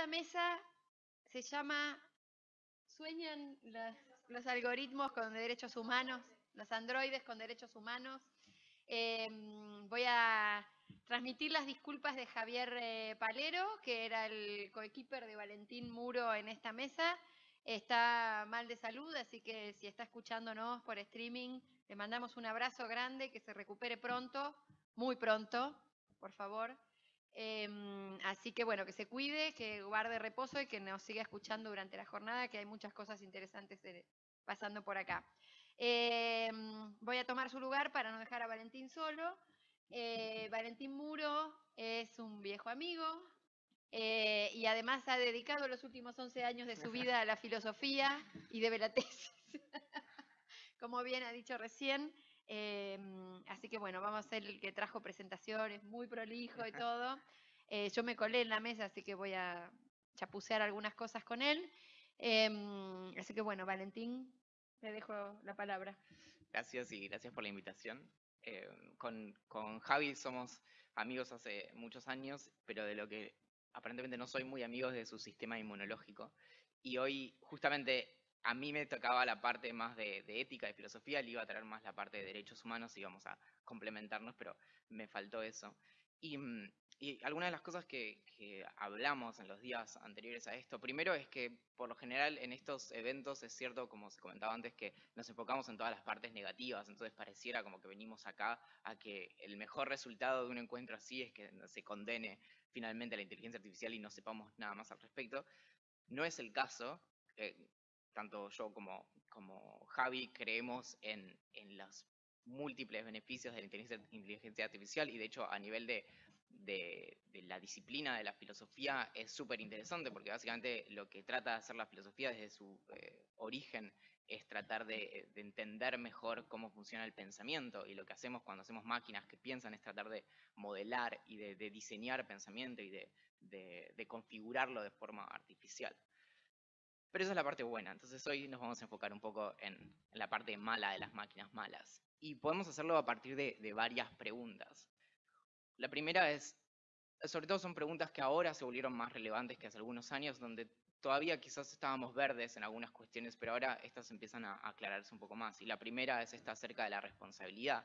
esta mesa se llama ¿Sueñan los, algoritmos con derechos humanos? Los androides con derechos humanos. Em, voy a transmitir las disculpas de Javier eh, Palero, que era el coequiper de Valentín Muro en esta mesa. Está mal de salud, así que si está escuchándonos por streaming, le mandamos un abrazo grande, que se recupere pronto, muy pronto, por favor. Em, así que bueno, que se cuide, que guarde reposo y que nos siga escuchando durante la jornada, que hay muchas cosas interesantes pasando por acá. Em, voy a tomar su lugar para no dejar a Valentín solo. Eh, Valentín Muro es un viejo amigo eh, y además ha dedicado los últimos 11 años de su vida a la filosofía y debe la tesis, como bien ha dicho recién. Em, así que bueno, vamos a ser el que trajo presentaciones, muy prolijo y todo. Eh, yo me colé en la mesa, así que voy a chapucear algunas cosas con él. Em, así que bueno, Valentín, te dejo la palabra. Gracias y gracias por la invitación. Eh, con, con, Javi somos amigos hace muchos años, pero de lo que aparentemente no soy muy amigo de su sistema inmunológico. Y hoy justamente a mí me tocaba la parte más de, ética, de filosofía, le iba a traer más la parte de derechos humanos y íbamos a complementarnos, pero me faltó eso. Y, mm, algunas de las cosas que, hablamos en los días anteriores a esto, primero es que por lo general en estos eventos es cierto, como se comentaba antes, que nos enfocamos en todas las partes negativas, entonces pareciera como que venimos acá a que el mejor resultado de un encuentro así es que se condene finalmente la inteligencia artificial y no sepamos nada más al respecto. No es el caso. Eh, tanto yo como, como Javi creemos en, en los múltiples beneficios de la inteligencia, artificial y de hecho a nivel de, de, la disciplina de la filosofía es súper interesante porque básicamente lo que trata de hacer la filosofía desde su eh, origen es tratar de, de, entender mejor cómo funciona el pensamiento y lo que hacemos cuando hacemos máquinas que piensan es tratar de modelar y de, de diseñar pensamiento y de configurarlo de forma artificial. Pero esa es la parte buena, entonces hoy nos vamos a enfocar un poco en, la parte mala de las máquinas malas. Y podemos hacerlo a partir de, varias preguntas. La primera es, sobre todo son preguntas que ahora se volvieron más relevantes que hace algunos años, donde todavía quizás estábamos verdes en algunas cuestiones, pero ahora estas empiezan a aclararse un poco más. Y la primera es esta acerca de la responsabilidad.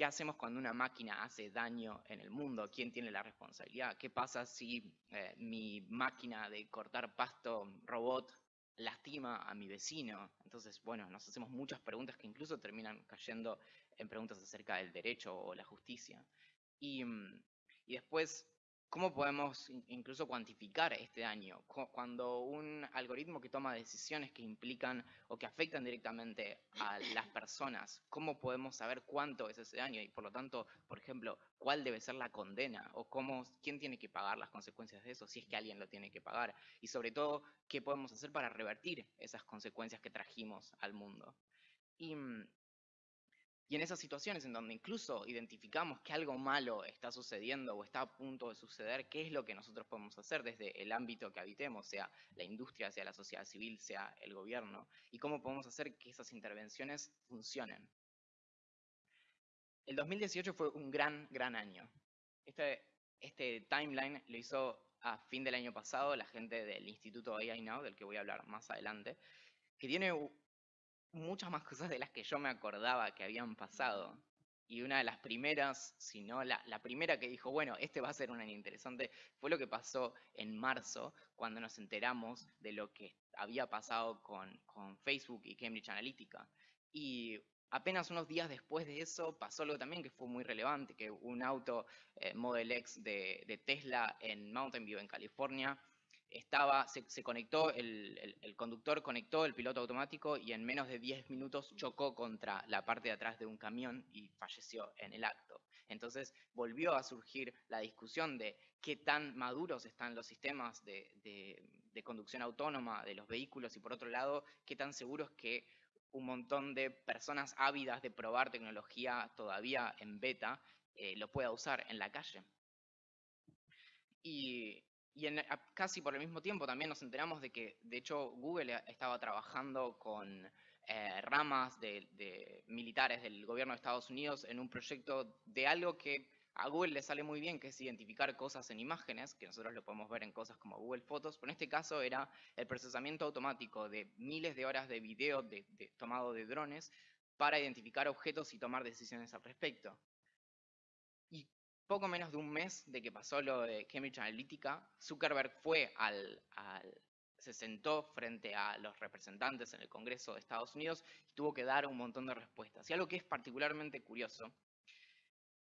¿Qué hacemos cuando una máquina hace daño en el mundo? ¿Quién tiene la responsabilidad? ¿Qué pasa si eh, mi máquina de cortar pasto robot lastima a mi vecino? Entonces, bueno, nos hacemos muchas preguntas que incluso terminan cayendo en preguntas acerca del derecho o la justicia. Y, mm, y después, ¿Cómo podemos incluso cuantificar este daño? Cuando un algoritmo que toma decisiones que implican o que afectan directamente a las personas, ¿cómo podemos saber cuánto es ese daño? Y por lo tanto, por ejemplo, ¿cuál debe ser la condena? ¿O cómo, quién tiene que pagar las consecuencias de eso, si es que alguien lo tiene que pagar? Y sobre todo, ¿qué podemos hacer para revertir esas consecuencias que trajimos al mundo? Y mm, y en esas situaciones en donde incluso identificamos que algo malo está sucediendo o está a punto de suceder, ¿qué es lo que nosotros podemos hacer desde el ámbito que habitemos, sea la industria, sea la sociedad civil, sea el gobierno? ¿Y cómo podemos hacer que esas intervenciones funcionen? El 2018 fue un gran, gran año. Este, este timeline lo hizo a fin del año pasado la gente del Instituto AI Now, del que voy a hablar más adelante, que tiene muchas más cosas de las que yo me acordaba que habían pasado. Y una de las primeras, si no la, primera que dijo, bueno, este va a ser un año interesante, fue lo que pasó en marzo, cuando nos enteramos de lo que había pasado con, Facebook y Cambridge Analytica. Y apenas unos días después de eso pasó algo también que fue muy relevante, que un auto eh, Model X de, de Tesla en Mountain View, en California, estaba, se, conectó, el, conductor conectó el piloto automático y en menos de 10 minutos chocó contra la parte de atrás de un camión y falleció en el acto. Entonces volvió a surgir la discusión de qué tan maduros están los sistemas de, conducción autónoma de los vehículos y por otro lado, qué tan seguros que un montón de personas ávidas de probar tecnología todavía en beta eh, lo pueda usar en la calle. Y y casi por el mismo tiempo también nos enteramos de que, de hecho, Google estaba trabajando con eh, ramas de, militares del gobierno de Estados Unidos en un proyecto de algo que A Google le sale muy bien que es identificar cosas en imágenes, que nosotros lo podemos ver en cosas como Google Fotos, pero en este caso era el procesamiento automático de miles de horas de video de, tomado de drones para identificar objetos y tomar decisiones al respecto. Poco menos de un mes de que pasó lo de Cambridge Analytica, Zuckerberg fue al, se sentó frente a los representantes en el Congreso de Estados Unidos y tuvo que dar un montón de respuestas. Y algo que es particularmente curioso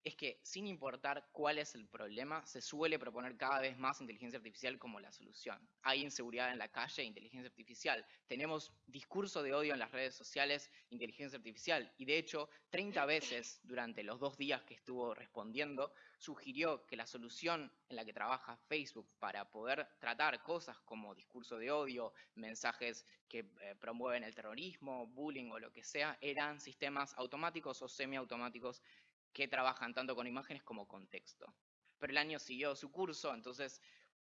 es que sin importar cuál es el problema, se suele proponer cada vez más inteligencia artificial como la solución. Hay inseguridad en la calle, inteligencia artificial. Tenemos discurso de odio en las redes sociales, inteligencia artificial. Y de hecho, 30 veces durante los dos días que estuvo respondiendo, sugirió que la solución en la que trabaja Facebook para poder tratar cosas como discurso de odio, mensajes que eh, promueven el terrorismo, bullying o lo que sea, eran sistemas automáticos o semiautomáticos que trabajan tanto con imágenes como con texto. Pero el año siguió su curso, entonces,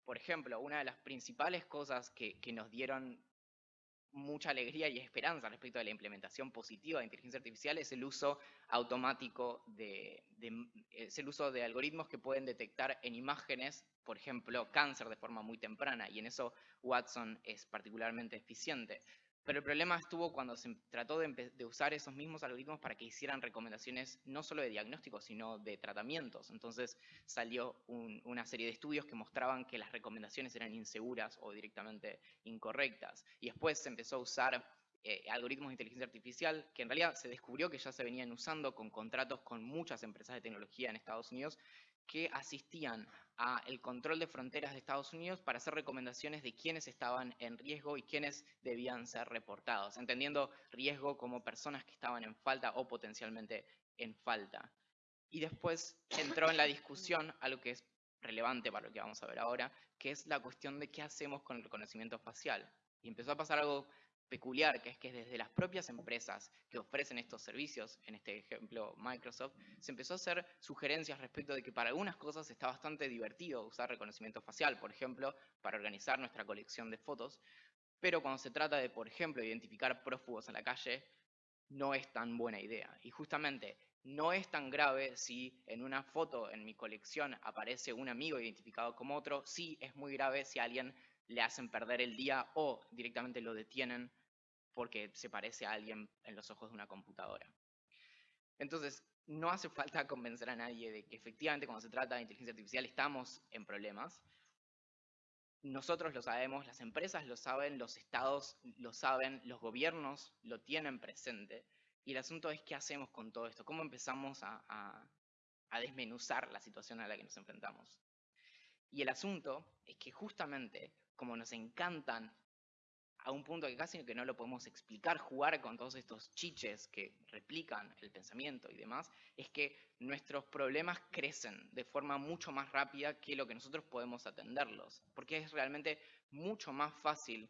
por ejemplo, una de las principales cosas que, nos dieron mucha alegría y esperanza respecto a la implementación positiva de inteligencia artificial es el uso automático de, el uso de algoritmos que pueden detectar en imágenes, por ejemplo, cáncer de forma muy temprana, y en eso Watson es particularmente eficiente. Pero el problema estuvo cuando se trató de, usar esos mismos algoritmos para que hicieran recomendaciones no solo de diagnósticos, sino de tratamientos. Entonces salió una serie de estudios que mostraban que las recomendaciones eran inseguras o directamente incorrectas. Y después se empezó a usar eh, algoritmos de inteligencia artificial, que en realidad se descubrió que ya se venían usando con contratos con muchas empresas de tecnología en Estados Unidos, que asistían a el control de fronteras de Estados Unidos para hacer recomendaciones de quiénes estaban en riesgo y quiénes debían ser reportados, entendiendo riesgo como personas que estaban en falta o potencialmente en falta. Y después entró en la discusión algo que es relevante para lo que vamos a ver ahora, que es la cuestión de qué hacemos con el reconocimiento facial. Y empezó a pasar algo peculiar, que es que desde las propias empresas que ofrecen estos servicios, en este ejemplo Microsoft, se empezó a hacer sugerencias respecto de que para algunas cosas está bastante divertido usar reconocimiento facial, por ejemplo, para organizar nuestra colección de fotos, pero cuando se trata de, por ejemplo, identificar prófugos en la calle, no es tan buena idea. Y justamente no es tan grave si en una foto en mi colección aparece un amigo identificado como otro, sí es muy grave si alguien le hacen perder el día o directamente lo detienen porque se parece a alguien en los ojos de una computadora. Entonces, no hace falta convencer a nadie de que efectivamente cuando se trata de inteligencia artificial estamos en problemas. Nosotros lo sabemos, las empresas lo saben, los estados lo saben, los gobiernos lo tienen presente. Y el asunto es qué hacemos con todo esto, cómo empezamos a, desmenuzar la situación a la que nos enfrentamos. Y el asunto es que justamente como nos encantan a un punto que casi que no lo podemos explicar, jugar con todos estos chiches que replican el pensamiento y demás, es que nuestros problemas crecen de forma mucho más rápida que lo que nosotros podemos atenderlos, porque es realmente mucho más fácil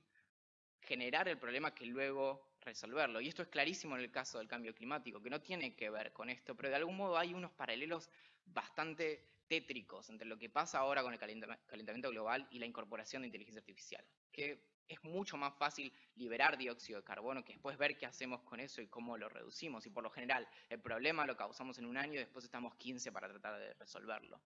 generar el problema que luego resolverlo. Y esto es clarísimo en el caso del cambio climático, que no tiene que ver con esto, pero de algún modo hay unos paralelos bastante tétricos entre lo que pasa ahora con el calentamiento global y la incorporación de inteligencia artificial, que es mucho más fácil liberar dióxido de carbono que después ver qué hacemos con eso y cómo lo reducimos. Y por lo general, el problema lo causamos en un año y después estamos 15 para tratar de resolverlo.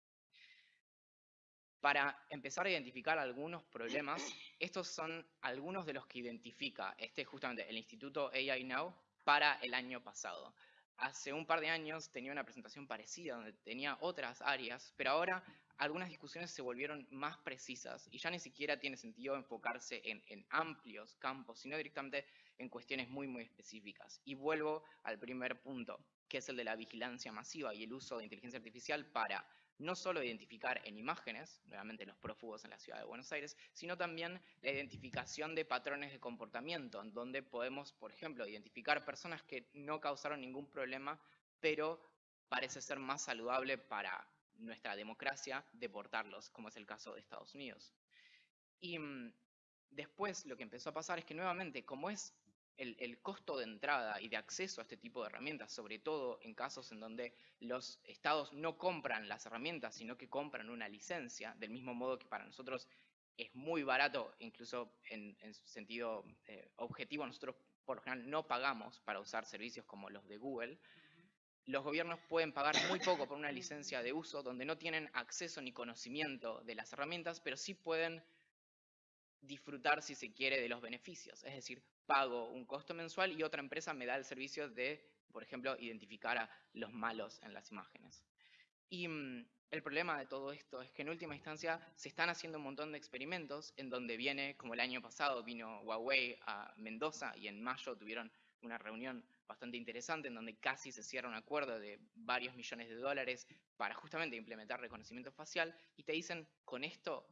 Para empezar a identificar algunos problemas, estos son algunos de los que identifica este justamente el Instituto AI Now para el año pasado. Hace un par de años tenía una presentación parecida donde tenía otras áreas, pero ahora algunas discusiones se volvieron más precisas y ya ni siquiera tiene sentido enfocarse en, amplios campos, sino directamente en cuestiones muy, muy específicas. Y vuelvo al primer punto, que es el de la vigilancia masiva y el uso de inteligencia artificial para no solo identificar en imágenes, nuevamente los prófugos en la ciudad de Buenos Aires, sino también la identificación de patrones de comportamiento, en donde podemos, por ejemplo, identificar personas que no causaron ningún problema, pero parece ser más saludable para nuestra democracia deportarlos, como es el caso de Estados Unidos. Y mm, después lo que empezó a pasar es que nuevamente, como es el, costo de entrada y de acceso a este tipo de herramientas, sobre todo en casos en donde los estados no compran las herramientas, sino que compran una licencia, del mismo modo que para nosotros es muy barato, incluso en, sentido eh, objetivo, nosotros por lo general no pagamos para usar servicios como los de Google, los gobiernos pueden pagar muy poco por una licencia de uso donde no tienen acceso ni conocimiento de las herramientas, pero sí pueden disfrutar, si se quiere, de los beneficios. Es decir, pago un costo mensual y otra empresa me da el servicio de, por ejemplo, identificar a los malos en las imágenes. Y mm, el problema de todo esto es que en última instancia se están haciendo un montón de experimentos en donde viene, como el año pasado vino Huawei a Mendoza y en mayo tuvieron una reunión bastante interesante en donde casi se cierra un acuerdo de varios millones de dólares para justamente implementar reconocimiento facial y te dicen, con esto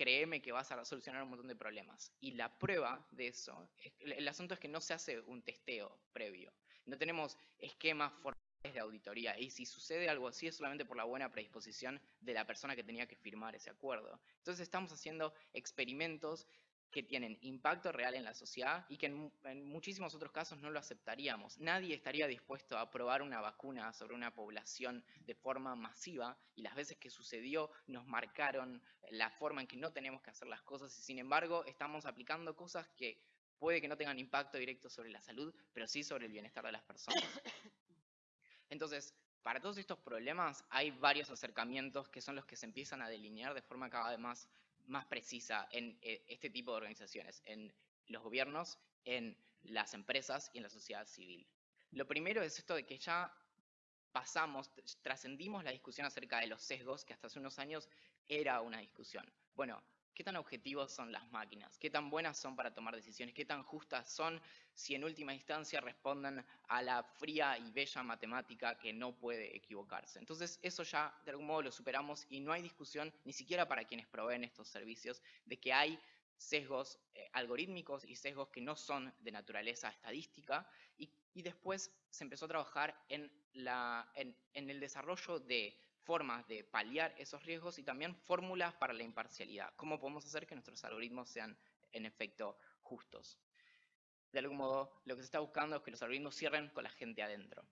créeme que vas a solucionar un montón de problemas. Y la prueba de eso, el asunto es que no se hace un testeo previo. No tenemos esquemas formales de auditoría. Y si sucede algo así es solamente por la buena predisposición de la persona que tenía que firmar ese acuerdo. Entonces estamos haciendo experimentos que tienen impacto real en la sociedad y que en, muchísimos otros casos no lo aceptaríamos. Nadie estaría dispuesto a probar una vacuna sobre una población de forma masiva y las veces que sucedió nos marcaron la forma en que no tenemos que hacer las cosas y sin embargo estamos aplicando cosas que puede que no tengan impacto directo sobre la salud, pero sí sobre el bienestar de las personas. Entonces, para todos estos problemas hay varios acercamientos que son los que se empiezan a delinear de forma cada vez más, más precisa en eh, este tipo de organizaciones, en los gobiernos, en las empresas y en la sociedad civil. Lo primero es esto de que ya pasamos, trascendimos la discusión acerca de los sesgos, que hasta hace unos años era una discusión. Bueno, ¿Qué tan objetivos son las máquinas? ¿Qué tan buenas son para tomar decisiones? ¿Qué tan justas son si en última instancia responden a la fría y bella matemática que no puede equivocarse? Entonces eso ya de algún modo lo superamos y no hay discusión ni siquiera para quienes proveen estos servicios de que hay sesgos eh, algorítmicos y sesgos que no son de naturaleza estadística y, después se empezó a trabajar en, el desarrollo de formas de paliar esos riesgos y también fórmulas para la imparcialidad. ¿Cómo podemos hacer que nuestros algoritmos sean en efecto justos? De algún modo, lo que se está buscando es que los algoritmos cierren con la gente adentro.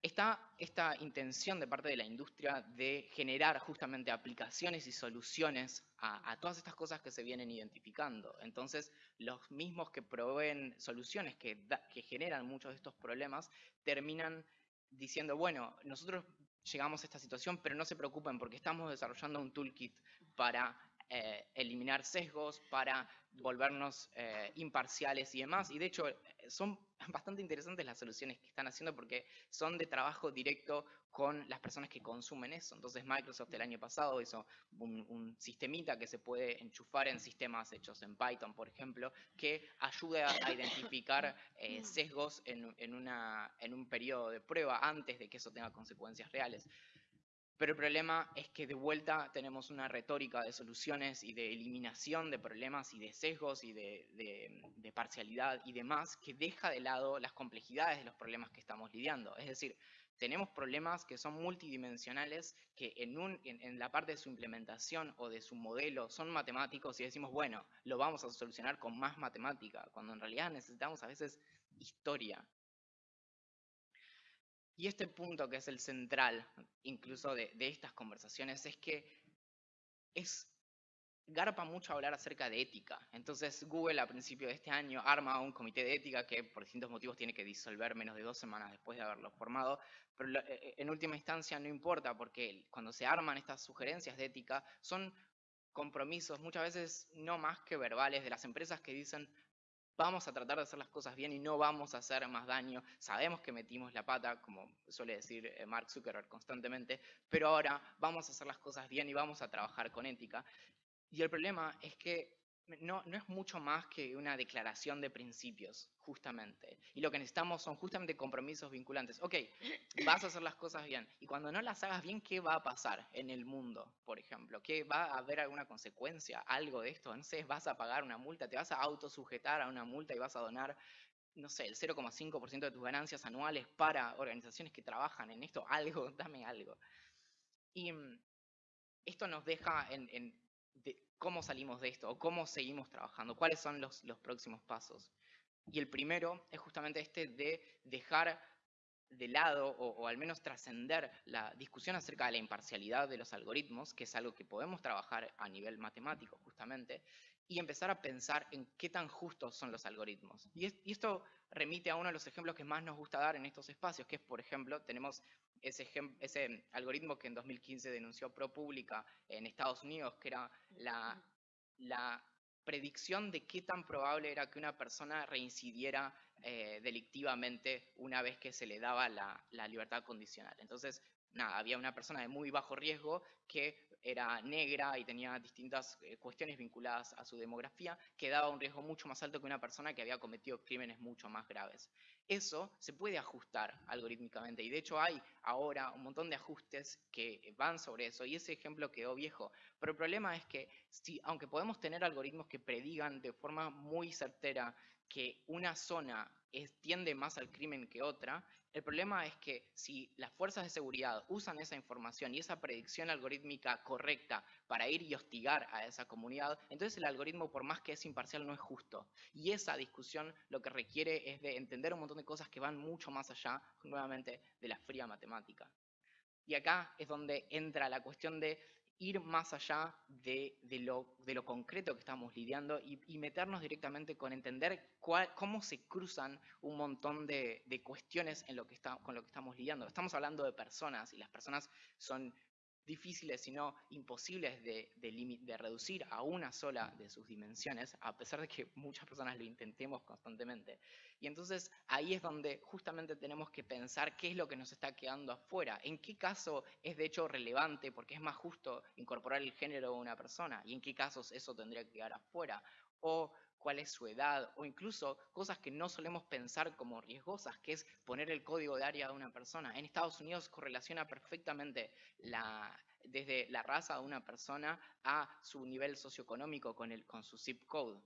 Está esta intención de parte de la industria de generar justamente aplicaciones y soluciones a, todas estas cosas que se vienen identificando. Entonces, los mismos que proveen soluciones que, generan muchos de estos problemas terminan diciendo, bueno, nosotros llegamos a esta situación, pero no se preocupen porque estamos desarrollando un toolkit para eh, eliminar sesgos, para volvernos eh, imparciales y demás. Y de hecho, son bastante interesantes las soluciones que están haciendo porque son de trabajo directo con las personas que consumen eso. Entonces Microsoft el año pasado hizo un, sistemita que se puede enchufar en sistemas hechos en Python, por ejemplo, que ayuda a identificar eh, sesgos en, en un periodo de prueba antes de que eso tenga consecuencias reales. Pero el problema es que de vuelta tenemos una retórica de soluciones y de eliminación de problemas y de sesgos y de, parcialidad y demás que deja de lado las complejidades de los problemas que estamos lidiando. Es decir, tenemos problemas que son multidimensionales, que en, en, la parte de su implementación o de su modelo son matemáticos y decimos, bueno, lo vamos a solucionar con más matemática, cuando en realidad necesitamos a veces historia, y este punto que es el central, incluso de, estas conversaciones, es que es garpa mucho hablar acerca de ética. Entonces Google a principio de este año arma un comité de ética que por distintos motivos tiene que disolver menos de dos semanas después de haberlo formado, pero eh, en última instancia no importa porque cuando se arman estas sugerencias de ética son compromisos muchas veces no más que verbales de las empresas que dicen vamos a tratar de hacer las cosas bien y no vamos a hacer más daño. Sabemos que metimos la pata, como suele decir eh, Mark Zuckerberg constantemente, pero ahora vamos a hacer las cosas bien y vamos a trabajar con ética. Y el problema es que no, no, es mucho más que una declaración de principios, justamente. Y lo que necesitamos son justamente compromisos vinculantes. Ok, vas a hacer las cosas bien. Y cuando no las hagas bien, ¿qué va a pasar en el mundo, por ejemplo? ¿Qué va a haber alguna consecuencia, algo de esto? No vas a pagar una multa, te vas a autosujetar a una multa y vas a donar, no sé, el 0,5% de tus ganancias anuales para organizaciones que trabajan en esto. Algo, dame algo. Y mm, esto nos deja en cómo salimos de esto o cómo seguimos trabajando, cuáles son los, próximos pasos. Y el primero es justamente este de dejar de lado o, al menos trascender la discusión acerca de la imparcialidad de los algoritmos, que es algo que podemos trabajar a nivel matemático justamente, y empezar a pensar en qué tan justos son los algoritmos. Y, esto remite a uno de los ejemplos que más nos gusta dar en estos espacios, que es, por ejemplo, tenemos ese, ese algoritmo que en 2015 denunció ProPublica en Estados Unidos, que era la, la predicción de qué tan probable era que una persona reincidiera eh, delictivamente una vez que se le daba la, la, libertad condicional. Entonces, nada, había una persona de muy bajo riesgo que era negra y tenía distintas eh, cuestiones vinculadas a su demografía, que daba un riesgo mucho más alto que una persona que había cometido crímenes mucho más graves. Eso se puede ajustar algorítmicamente y de hecho hay ahora un montón de ajustes que van sobre eso y ese ejemplo quedó viejo. Pero el problema es que si, aunque podemos tener algoritmos que predigan de forma muy certera que una zona tiende más al crimen que otra, el problema es que si las fuerzas de seguridad usan esa información y esa predicción algorítmica correcta para ir y hostigar a esa comunidad, entonces el algoritmo, por más que es imparcial, no es justo. Y esa discusión lo que requiere es de entender un montón de cosas que van mucho más allá, nuevamente, de la fría matemática. Y acá es donde entra la cuestión de ir más allá de, lo, de lo, concreto que estamos lidiando y, meternos directamente con entender cómo se cruzan un montón de, cuestiones en lo que está, con lo que estamos lidiando. Estamos hablando de personas y las personas son difíciles, sino imposibles de, reducir a una sola de sus dimensiones, a pesar de que muchas personas lo intentemos constantemente. Y entonces ahí es donde justamente tenemos que pensar qué es lo que nos está quedando afuera, en qué caso es de hecho relevante, porque es más justo incorporar el género de una persona, y en qué casos eso tendría que quedar afuera, cuál es su edad, o incluso cosas que no solemos pensar como riesgosas, que es poner el código de área de una persona. En Estados Unidos correlaciona perfectamente la, desde la raza de una persona a su nivel socioeconómico con, el, con su zip code.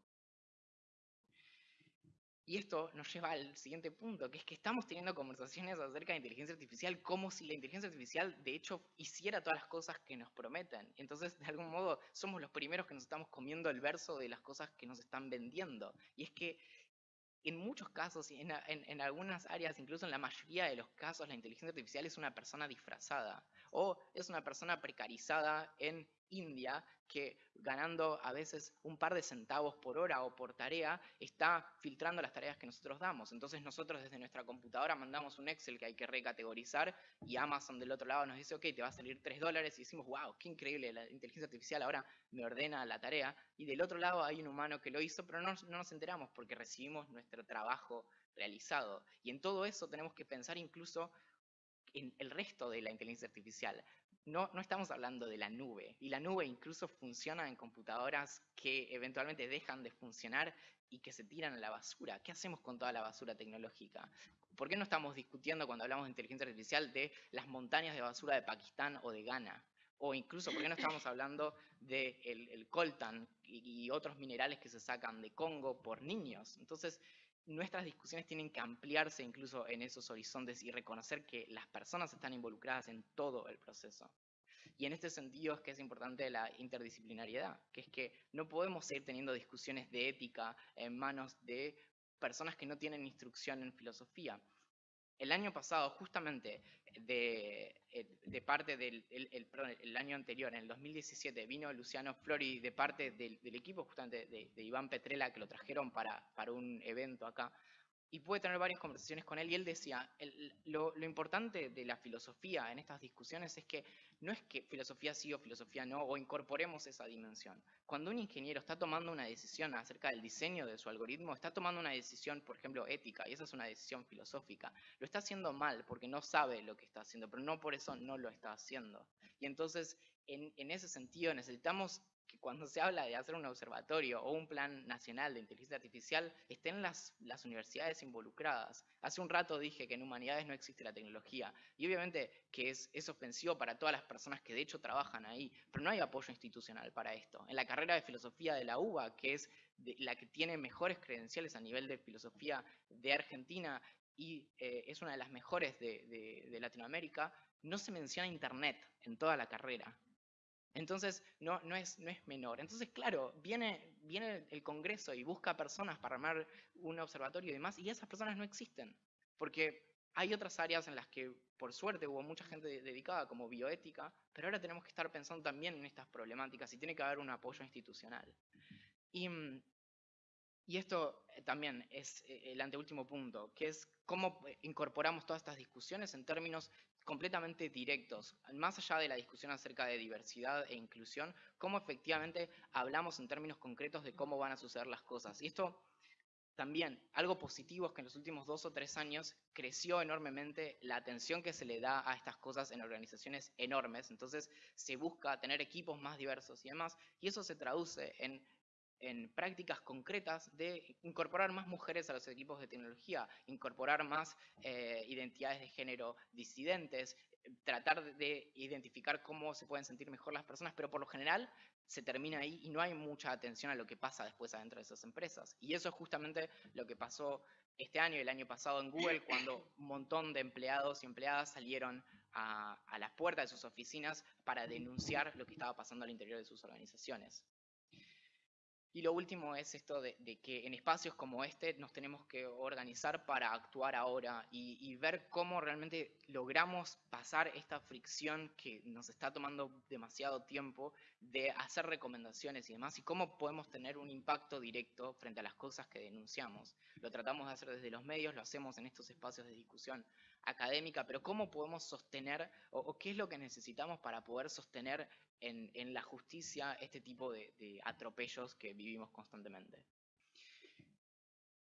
Y esto nos lleva al siguiente punto, que es que estamos teniendo conversaciones acerca de inteligencia artificial como si la inteligencia artificial de hecho hiciera todas las cosas que nos prometen. Entonces, de algún modo, somos los primeros que nos estamos comiendo el verso de las cosas que nos están vendiendo. Y es que en muchos casos, y en, en, algunas áreas, incluso en la mayoría de los casos, la inteligencia artificial es una persona disfrazada o es una persona precarizada en India que ganando a veces un par de centavos por hora o por tarea, está filtrando las tareas que nosotros damos. Entonces nosotros desde nuestra computadora mandamos un Excel que hay que recategorizar y Amazon del otro lado nos dice, ok, te va a salir 3 dólares y decimos, wow, qué increíble, la inteligencia artificial ahora me ordena la tarea. Y del otro lado hay un humano que lo hizo, pero no, no nos enteramos porque recibimos nuestro trabajo realizado. Y en todo eso tenemos que pensar incluso en el resto de la inteligencia artificial no, no estamos hablando de la nube. Y la nube incluso funciona en computadoras que eventualmente dejan de funcionar y que se tiran a la basura. ¿Qué hacemos con toda la basura tecnológica? ¿Por qué no estamos discutiendo cuando hablamos de inteligencia artificial de las montañas de basura de Pakistán o de Ghana? O incluso, ¿por qué no estamos hablando del de el coltan y, y otros minerales que se sacan de Congo por niños? Entonces, nuestras discusiones tienen que ampliarse incluso en esos horizontes y reconocer que las personas están involucradas en todo el proceso. Y en este sentido es que es importante la interdisciplinariedad, que es que no podemos seguir teniendo discusiones de ética en manos de personas que no tienen instrucción en filosofía. El año pasado, justamente de, eh, parte del el, año anterior, en el 2017, vino Luciano Flori de parte del, equipo justamente de, Iván Petrela, que lo trajeron para, para un evento acá, y pude tener varias conversaciones con él y él decía, lo, importante de la filosofía en estas discusiones es que no es que filosofía sí o filosofía no, o incorporemos esa dimensión. Cuando un ingeniero está tomando una decisión acerca del diseño de su algoritmo, está tomando una decisión, por ejemplo, ética, y esa es una decisión filosófica. Lo está haciendo mal porque no sabe lo que está haciendo, pero no por eso no lo está haciendo. Y entonces, en, ese sentido, necesitamos cuando se habla de hacer un observatorio o un plan nacional de inteligencia artificial, estén las, las universidades involucradas. Hace un rato dije que en humanidades no existe la tecnología, y obviamente que es, ofensivo para todas las personas que de hecho trabajan ahí, pero no hay apoyo institucional para esto. En la carrera de filosofía de la UBA, que es la que tiene mejores credenciales a nivel de filosofía de Argentina y eh, es una de las mejores de Latinoamérica, no se menciona Internet en toda la carrera. Entonces, no, no, es, no es menor. Entonces, claro, viene, viene el Congreso y busca personas para armar un observatorio y demás, y esas personas no existen. Porque Hay otras áreas en las que, por suerte, hubo mucha gente dedicada, como bioética, pero ahora tenemos que estar pensando también en estas problemáticas y tiene que haber un apoyo institucional. Y, mm, y esto eh, también es eh, el anteúltimo punto, que es cómo eh, incorporamos todas estas discusiones en términos completamente directos, más allá de la discusión acerca de diversidad e inclusión, cómo efectivamente hablamos en términos concretos de cómo van a suceder las cosas. Y esto también, algo positivo es que en los últimos dos o tres años creció enormemente la atención que se le da a estas cosas en organizaciones enormes, entonces se busca tener equipos más diversos y demás, y eso se traduce en en prácticas concretas de incorporar más mujeres a los equipos de tecnología, incorporar más eh, identidades de género disidentes, tratar de identificar cómo se pueden sentir mejor las personas, pero por lo general se termina ahí y no hay mucha atención a lo que pasa después adentro de esas empresas. Y eso es justamente lo que pasó este año y el año pasado en Google, cuando un montón de empleados y empleadas salieron a, a las puertas de sus oficinas para denunciar lo que estaba pasando al interior de sus organizaciones. Y lo último es esto de, que en espacios como este nos tenemos que organizar para actuar ahora y, ver cómo realmente logramos pasar esta fricción que nos está tomando demasiado tiempo de hacer recomendaciones y demás y cómo podemos tener un impacto directo frente a las cosas que denunciamos. Lo tratamos de hacer desde los medios, lo hacemos en estos espacios de discusión académica, pero cómo podemos sostener o qué es lo que necesitamos para poder sostener en, la justicia este tipo de, atropellos que vivimos constantemente.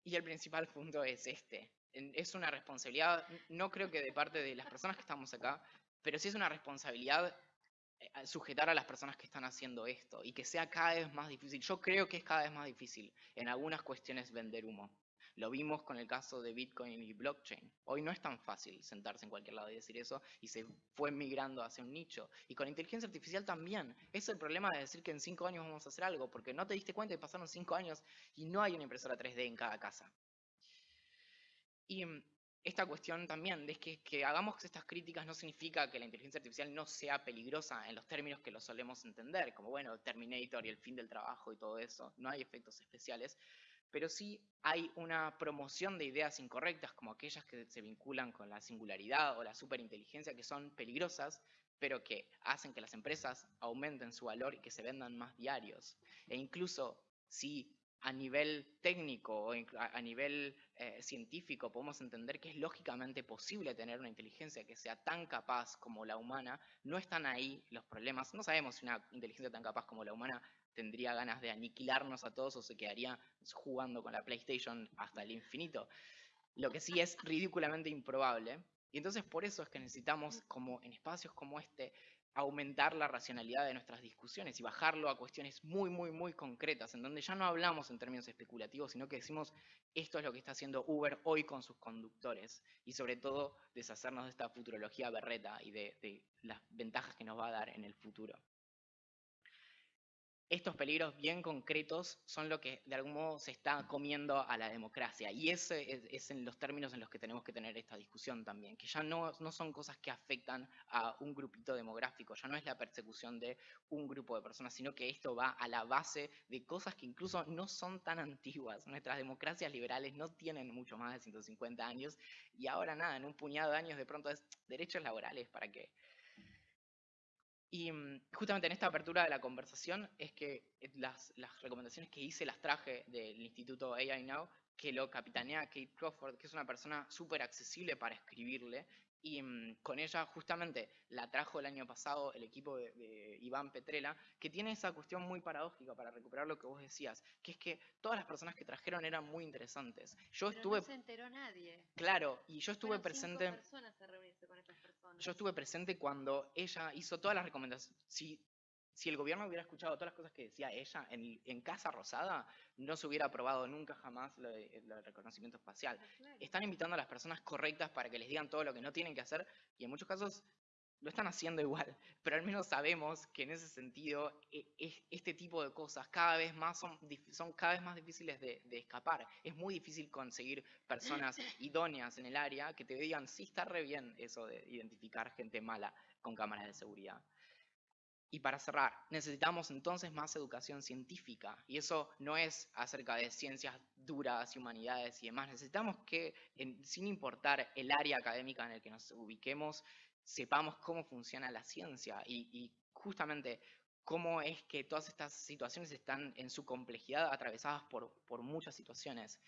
Y el principal punto es este. Es una responsabilidad, no creo que de parte de las personas que estamos acá, pero sí es una responsabilidad eh, sujetar a las personas que están haciendo esto y que sea cada vez más difícil. Yo creo que es cada vez más difícil en algunas cuestiones vender humo. Lo vimos con el caso de Bitcoin y blockchain. Hoy no es tan fácil sentarse en cualquier lado y decir eso y se fue migrando hacia un nicho. Y con inteligencia artificial también. Es el problema de decir que en cinco años vamos a hacer algo, porque no te diste cuenta que pasaron cinco años y no hay una impresora 3D en cada casa. Y mm, esta cuestión también de que, que hagamos estas críticas no significa que la inteligencia artificial no sea peligrosa en los términos que lo solemos entender, como bueno, Terminator y el fin del trabajo y todo eso. No hay efectos especiales, pero sí hay una promoción de ideas incorrectas, como aquellas que se vinculan con la singularidad o la superinteligencia, que son peligrosas, pero que hacen que las empresas aumenten su valor y que se vendan más diarios. E incluso si a nivel técnico o a nivel eh, científico podemos entender que es lógicamente posible tener una inteligencia que sea tan capaz como la humana, no están ahí los problemas. No sabemos si una inteligencia tan capaz como la humana tendría ganas de aniquilarnos a todos o se quedaría jugando con la PlayStation hasta el infinito. Lo que sí es ridículamente improbable. Y entonces por eso es que necesitamos, como en espacios como este, aumentar la racionalidad de nuestras discusiones y bajarlo a cuestiones muy, muy, muy concretas, en donde ya no hablamos en términos especulativos, sino que decimos esto es lo que está haciendo Uber hoy con sus conductores y sobre todo deshacernos de esta futurología berreta y de las ventajas que nos va a dar en el futuro estos peligros bien concretos son lo que de algún modo se está comiendo a la democracia. Y ese es, en los términos en los que tenemos que tener esta discusión también, que ya no, no son cosas que afectan a un grupito demográfico, ya no es la persecución de un grupo de personas, sino que esto va a la base de cosas que incluso no son tan antiguas. Nuestras democracias liberales no tienen mucho más de 150 años y ahora nada, en un puñado de años de pronto es derechos laborales para que y mm, justamente en esta apertura de la conversación es que eh, las, las recomendaciones que hice las traje del Instituto AI Now, que lo capitanea Kate Crawford, que es una persona súper accesible para escribirle, y mm, con ella justamente la trajo el año pasado el equipo de, Iván Petrela, que tiene esa cuestión muy paradójica para recuperar lo que vos decías, que es que todas las personas que trajeron eran muy interesantes. Yo estuve... No se enteró nadie. Claro, y yo estuve presente... Yo estuve presente cuando ella hizo todas las recomendaciones. Si si el gobierno hubiera escuchado todas las cosas que decía ella en, Casa Rosada, no se hubiera aprobado nunca jamás lo de, reconocimiento espacial. Ah, Están invitando a las personas correctas para que les digan todo lo que no tienen que hacer y en muchos casos lo están haciendo igual, pero al menos sabemos que en ese sentido e, este tipo de cosas cada vez más son, son cada vez más difíciles de, de, escapar. Es muy difícil conseguir personas idóneas en el área que te digan, sí, está re bien eso de identificar gente mala con cámaras de seguridad. Y para cerrar, necesitamos entonces más educación científica. Y eso no es acerca de ciencias duras y humanidades y demás. Necesitamos que, sin importar el área académica en el que nos ubiquemos, sepamos cómo funciona la ciencia y, justamente cómo es que todas estas situaciones están en su complejidad atravesadas por muchas situaciones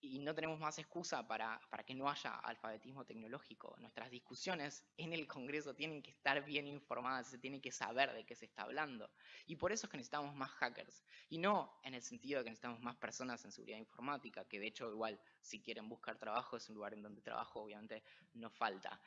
y no tenemos más excusa para, que no haya alfabetismo tecnológico. Nuestras discusiones en el Congreso tienen que estar bien informadas, se tiene que saber de qué se está hablando. Y por eso es que necesitamos más hackers. Y no en el sentido de que necesitamos más personas en seguridad informática, que de hecho igual si quieren buscar trabajo es un lugar en donde trabajo obviamente no falta.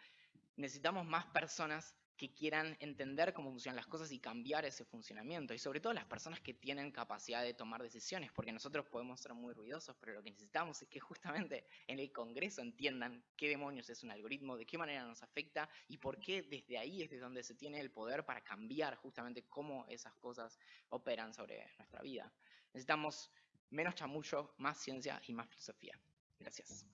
Necesitamos más personas que quieran entender cómo funcionan las cosas y cambiar ese funcionamiento. Y sobre todo las personas que tienen capacidad de tomar decisiones, porque nosotros podemos ser muy ruidosos, pero lo que necesitamos es que justamente en el Congreso entiendan qué demonios es un algoritmo, de qué manera nos afecta y por qué desde ahí es de donde se tiene el poder para cambiar justamente cómo esas cosas operan sobre nuestra vida. Necesitamos menos chamullo, más ciencia y más filosofía. Gracias.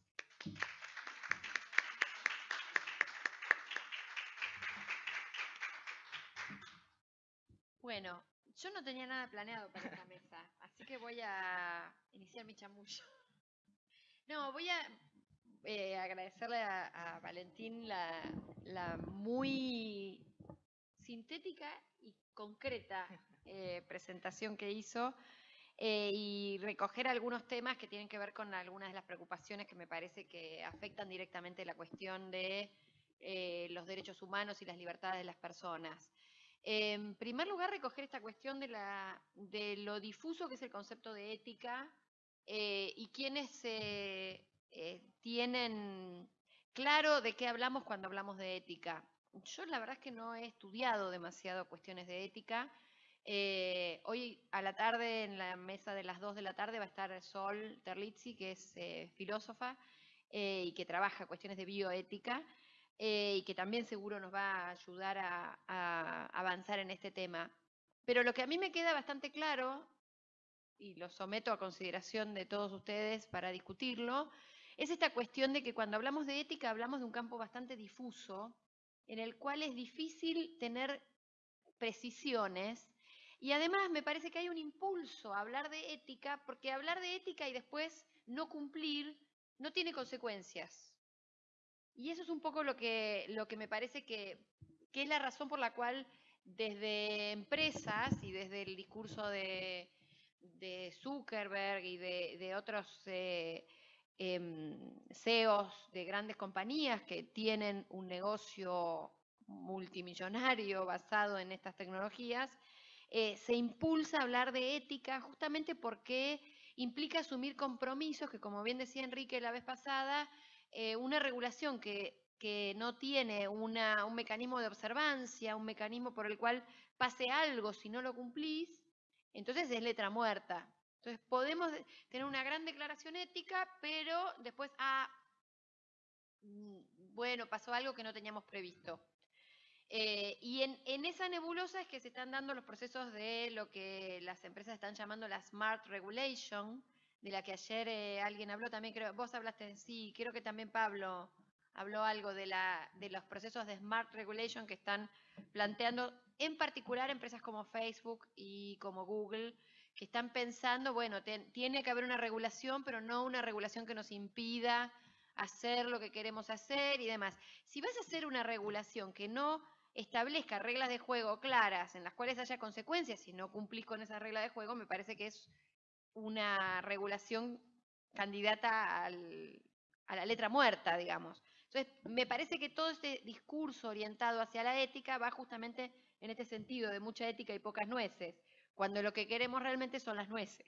Bueno, yo no tenía nada planeado para esta mesa, así que voy a iniciar mi chamullo. No, voy a eh, agradecerle a, Valentín la, muy sintética y concreta eh, presentación que hizo eh, y recoger algunos temas que tienen que ver con algunas de las preocupaciones que me parece que afectan directamente la cuestión de los derechos humanos y las libertades de las personas. En primer lugar, recoger esta cuestión de, la, de lo difuso que es el concepto de ética eh, y quienes eh, tienen claro de qué hablamos cuando hablamos de ética. Yo la verdad es que no he estudiado demasiado cuestiones de ética. Eh, hoy a la tarde, en la mesa de las 2 de la tarde, va a estar Sol Terlizzi, que es filósofa y que trabaja cuestiones de bioética. Eh, y que también seguro nos va a ayudar a, avanzar en este tema. Pero lo que a mí me queda bastante claro, y lo someto a consideración de todos ustedes para discutirlo, es esta cuestión de que cuando hablamos de ética hablamos de un campo bastante difuso, en el cual es difícil tener precisiones, y además me parece que hay un impulso a hablar de ética, porque hablar de ética y después no cumplir no tiene consecuencias. Y eso es un poco lo que, lo que me parece que, es la razón por la cual desde empresas y desde el discurso de, Zuckerberg y de, otros eh, em, CEOs de grandes compañías que tienen un negocio multimillonario basado en estas tecnologías, eh, se impulsa a hablar de ética justamente porque implica asumir compromisos que, como bien decía Enrique la vez pasada, eh, una regulación que, no tiene un mecanismo de observancia, un mecanismo por el cual pase algo si no lo cumplís, entonces es letra muerta. Entonces podemos tener una gran declaración ética, pero después, ah, mm, bueno, pasó algo que no teníamos previsto. Eh, y en, en, esa nebulosa es que se están dando los procesos de lo que las empresas están llamando la Smart Regulation, de la que ayer eh, alguien habló también, creo, vos hablaste, sí, creo que también Pablo habló algo de, la, de los procesos de Smart Regulation que están planteando, en particular empresas como Facebook y como Google, que están pensando, bueno, tiene que haber una regulación, pero no una regulación que nos impida hacer lo que queremos hacer y demás. Si vas a hacer una regulación que no establezca reglas de juego claras en las cuales haya consecuencias si no cumplís con esa regla de juego, me parece que es una regulación candidata a la letra muerta, digamos. Entonces, me parece que todo este discurso orientado hacia la ética va justamente en este sentido, de mucha ética y pocas nueces, cuando lo que queremos realmente son las nueces.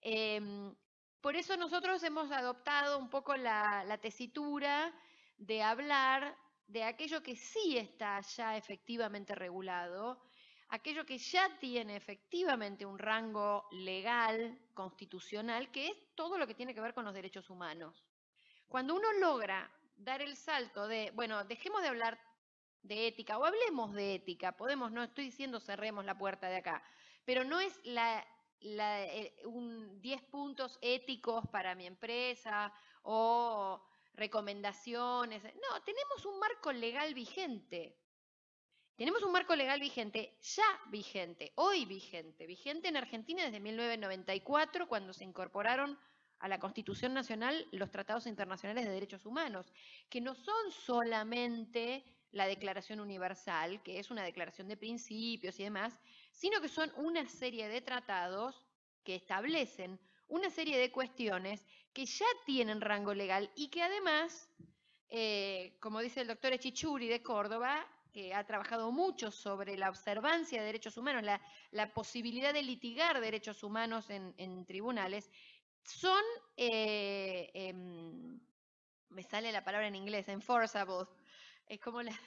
Em, por eso nosotros hemos adoptado un poco la tesitura de hablar de aquello que sí está ya efectivamente regulado aquello que ya tiene efectivamente un rango legal, constitucional, que es todo lo que tiene que ver con los derechos humanos. Cuando uno logra dar el salto de, bueno, dejemos de hablar de ética o hablemos de ética, podemos, no estoy diciendo cerremos la puerta de acá, pero no es la, eh, un 10 puntos éticos para mi empresa o recomendaciones, no, tenemos un marco legal vigente Tenemos un marco legal vigente, ya vigente, hoy vigente, vigente en Argentina desde 1994, cuando se incorporaron a la Constitución Nacional los tratados internacionales de derechos humanos, que no son solamente la Declaración Universal, que es una declaración de principios y demás, sino que son una serie de tratados que establecen una serie de cuestiones que ya tienen rango legal y que además, eh, como dice el doctor Echichuri de Córdoba, que ha trabajado mucho sobre la observancia de derechos humanos, la, posibilidad de litigar derechos humanos en, tribunales, son, eh, em, me sale la palabra en inglés, enforceable, es como la,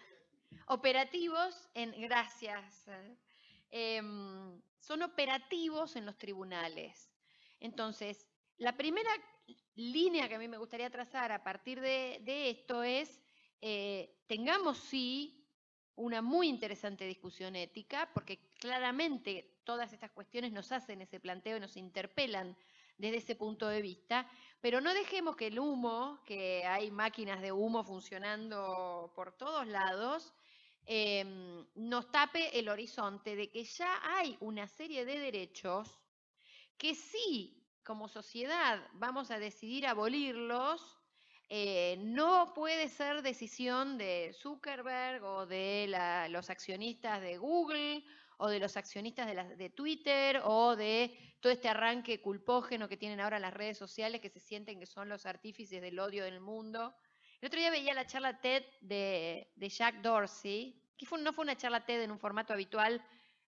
operativos en, gracias, em, son operativos en los tribunales. Entonces, la primera línea que a mí me gustaría trazar a partir de, esto es, eh, tengamos sí una muy interesante discusión ética, porque claramente todas estas cuestiones nos hacen ese planteo y nos interpelan desde ese punto de vista, pero no dejemos que el humo, que hay máquinas de humo funcionando por todos lados, em, nos tape el horizonte de que ya hay una serie de derechos que sí, como sociedad, vamos a decidir abolirlos, eh, no puede ser decisión de Zuckerberg o de los accionistas de Google o de los accionistas de, Twitter o de todo este arranque culpógeno que tienen ahora las redes sociales que se sienten que son los artífices del odio del mundo. El otro día veía la charla TED de, Jack Dorsey, que no fue una charla TED en un formato habitual,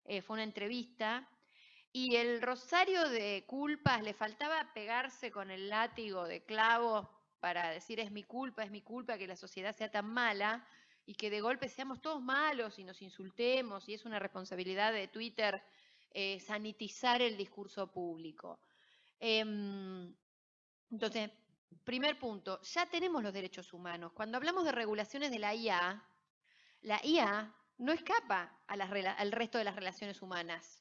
eh, fue una entrevista, y el rosario de culpas le faltaba pegarse con el látigo de clavos para decir es mi culpa, es mi culpa que la sociedad sea tan mala y que de golpe seamos todos malos y nos insultemos y es una responsabilidad de Twitter eh, sanitizar el discurso público. Em, entonces, primer punto, ya tenemos los derechos humanos. Cuando hablamos de regulaciones de la IA, la IA no escapa al resto de las relaciones humanas.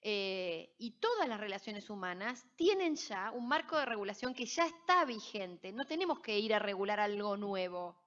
Eh, y todas las relaciones humanas tienen ya un marco de regulación que ya está vigente. No tenemos que ir a regular algo nuevo.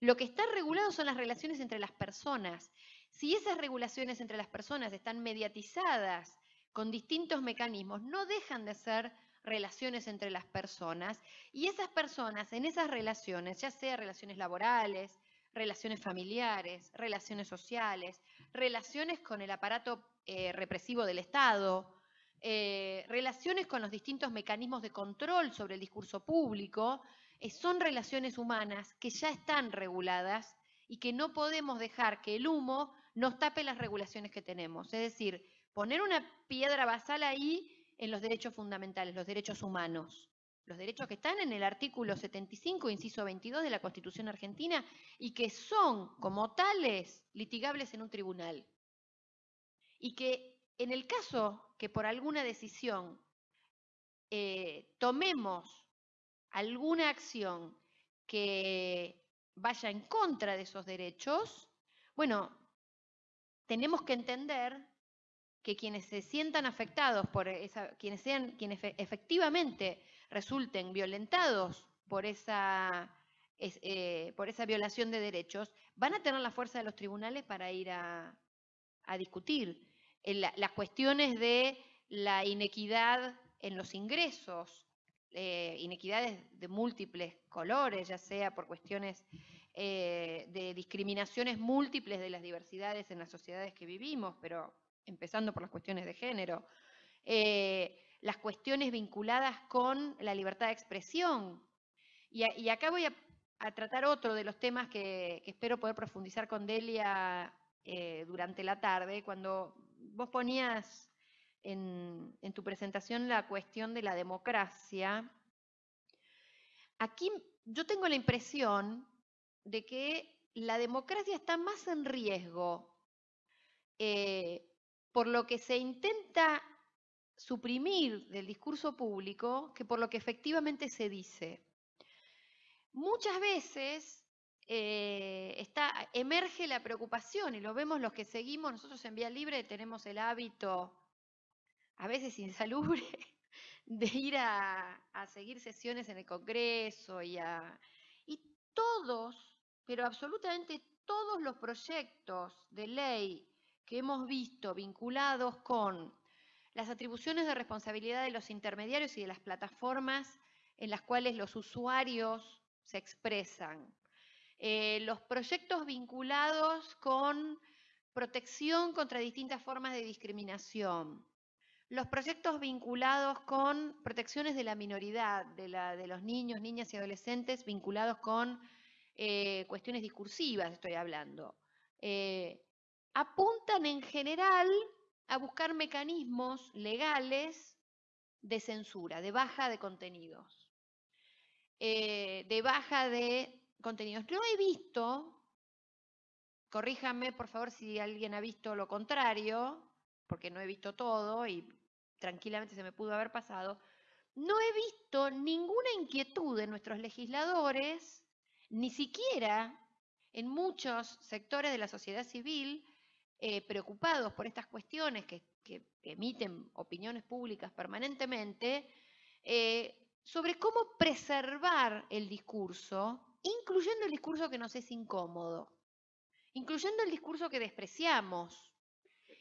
Lo que está regulado son las relaciones entre las personas. Si esas regulaciones entre las personas están mediatizadas con distintos mecanismos, no dejan de ser relaciones entre las personas y esas personas en esas relaciones, ya sea relaciones laborales, relaciones familiares, relaciones sociales, relaciones con el aparato eh, represivo del Estado, eh, relaciones con los distintos mecanismos de control sobre el discurso público, eh, son relaciones humanas que ya están reguladas y que no podemos dejar que el humo nos tape las regulaciones que tenemos. Es decir, poner una piedra basal ahí en los derechos fundamentales, los derechos humanos los derechos que están en el artículo 75, inciso 22 de la Constitución argentina y que son como tales litigables en un tribunal. Y que en el caso que por alguna decisión eh, tomemos alguna acción que vaya en contra de esos derechos, bueno, tenemos que entender que quienes se sientan afectados por esa, quienes sean, quienes efectivamente resulten violentados por esa, eh, por esa violación de derechos, van a tener la fuerza de los tribunales para ir a, discutir las cuestiones de la inequidad en los ingresos, eh, inequidades de múltiples colores, ya sea por cuestiones eh, de discriminaciones múltiples de las diversidades en las sociedades que vivimos, pero empezando por las cuestiones de género, las cuestiones vinculadas con la libertad de expresión. Y, acá voy a, tratar otro de los temas que, espero poder profundizar con Delia eh, durante la tarde, cuando vos ponías en, en tu presentación la cuestión de la democracia. Aquí yo tengo la impresión de que la democracia está más en riesgo eh, por lo que se intenta suprimir del discurso público que por lo que efectivamente se dice. Muchas veces eh, emerge la preocupación y lo vemos los que seguimos, nosotros en Vía Libre tenemos el hábito, a veces insalubre, de ir a, seguir sesiones en el Congreso y, a, y todos, pero absolutamente todos los proyectos de ley que hemos visto vinculados con las atribuciones de responsabilidad de los intermediarios y de las plataformas en las cuales los usuarios se expresan. Eh, los proyectos vinculados con protección contra distintas formas de discriminación. Los proyectos vinculados con protecciones de la minoridad, de, los niños, niñas y adolescentes, vinculados con eh, cuestiones discursivas, estoy hablando. Eh, apuntan en general a buscar mecanismos legales de censura, de baja de contenidos, de baja de contenidos. No he visto, corríjame por favor si alguien ha visto lo contrario, porque no he visto todo y tranquilamente se me pudo haber pasado, no he visto ninguna inquietud de nuestros legisladores, ni siquiera en muchos sectores de la sociedad civil, eh, preocupados por estas cuestiones que, emiten opiniones públicas permanentemente, eh, sobre cómo preservar el discurso, incluyendo el discurso que nos es incómodo, incluyendo el discurso que despreciamos,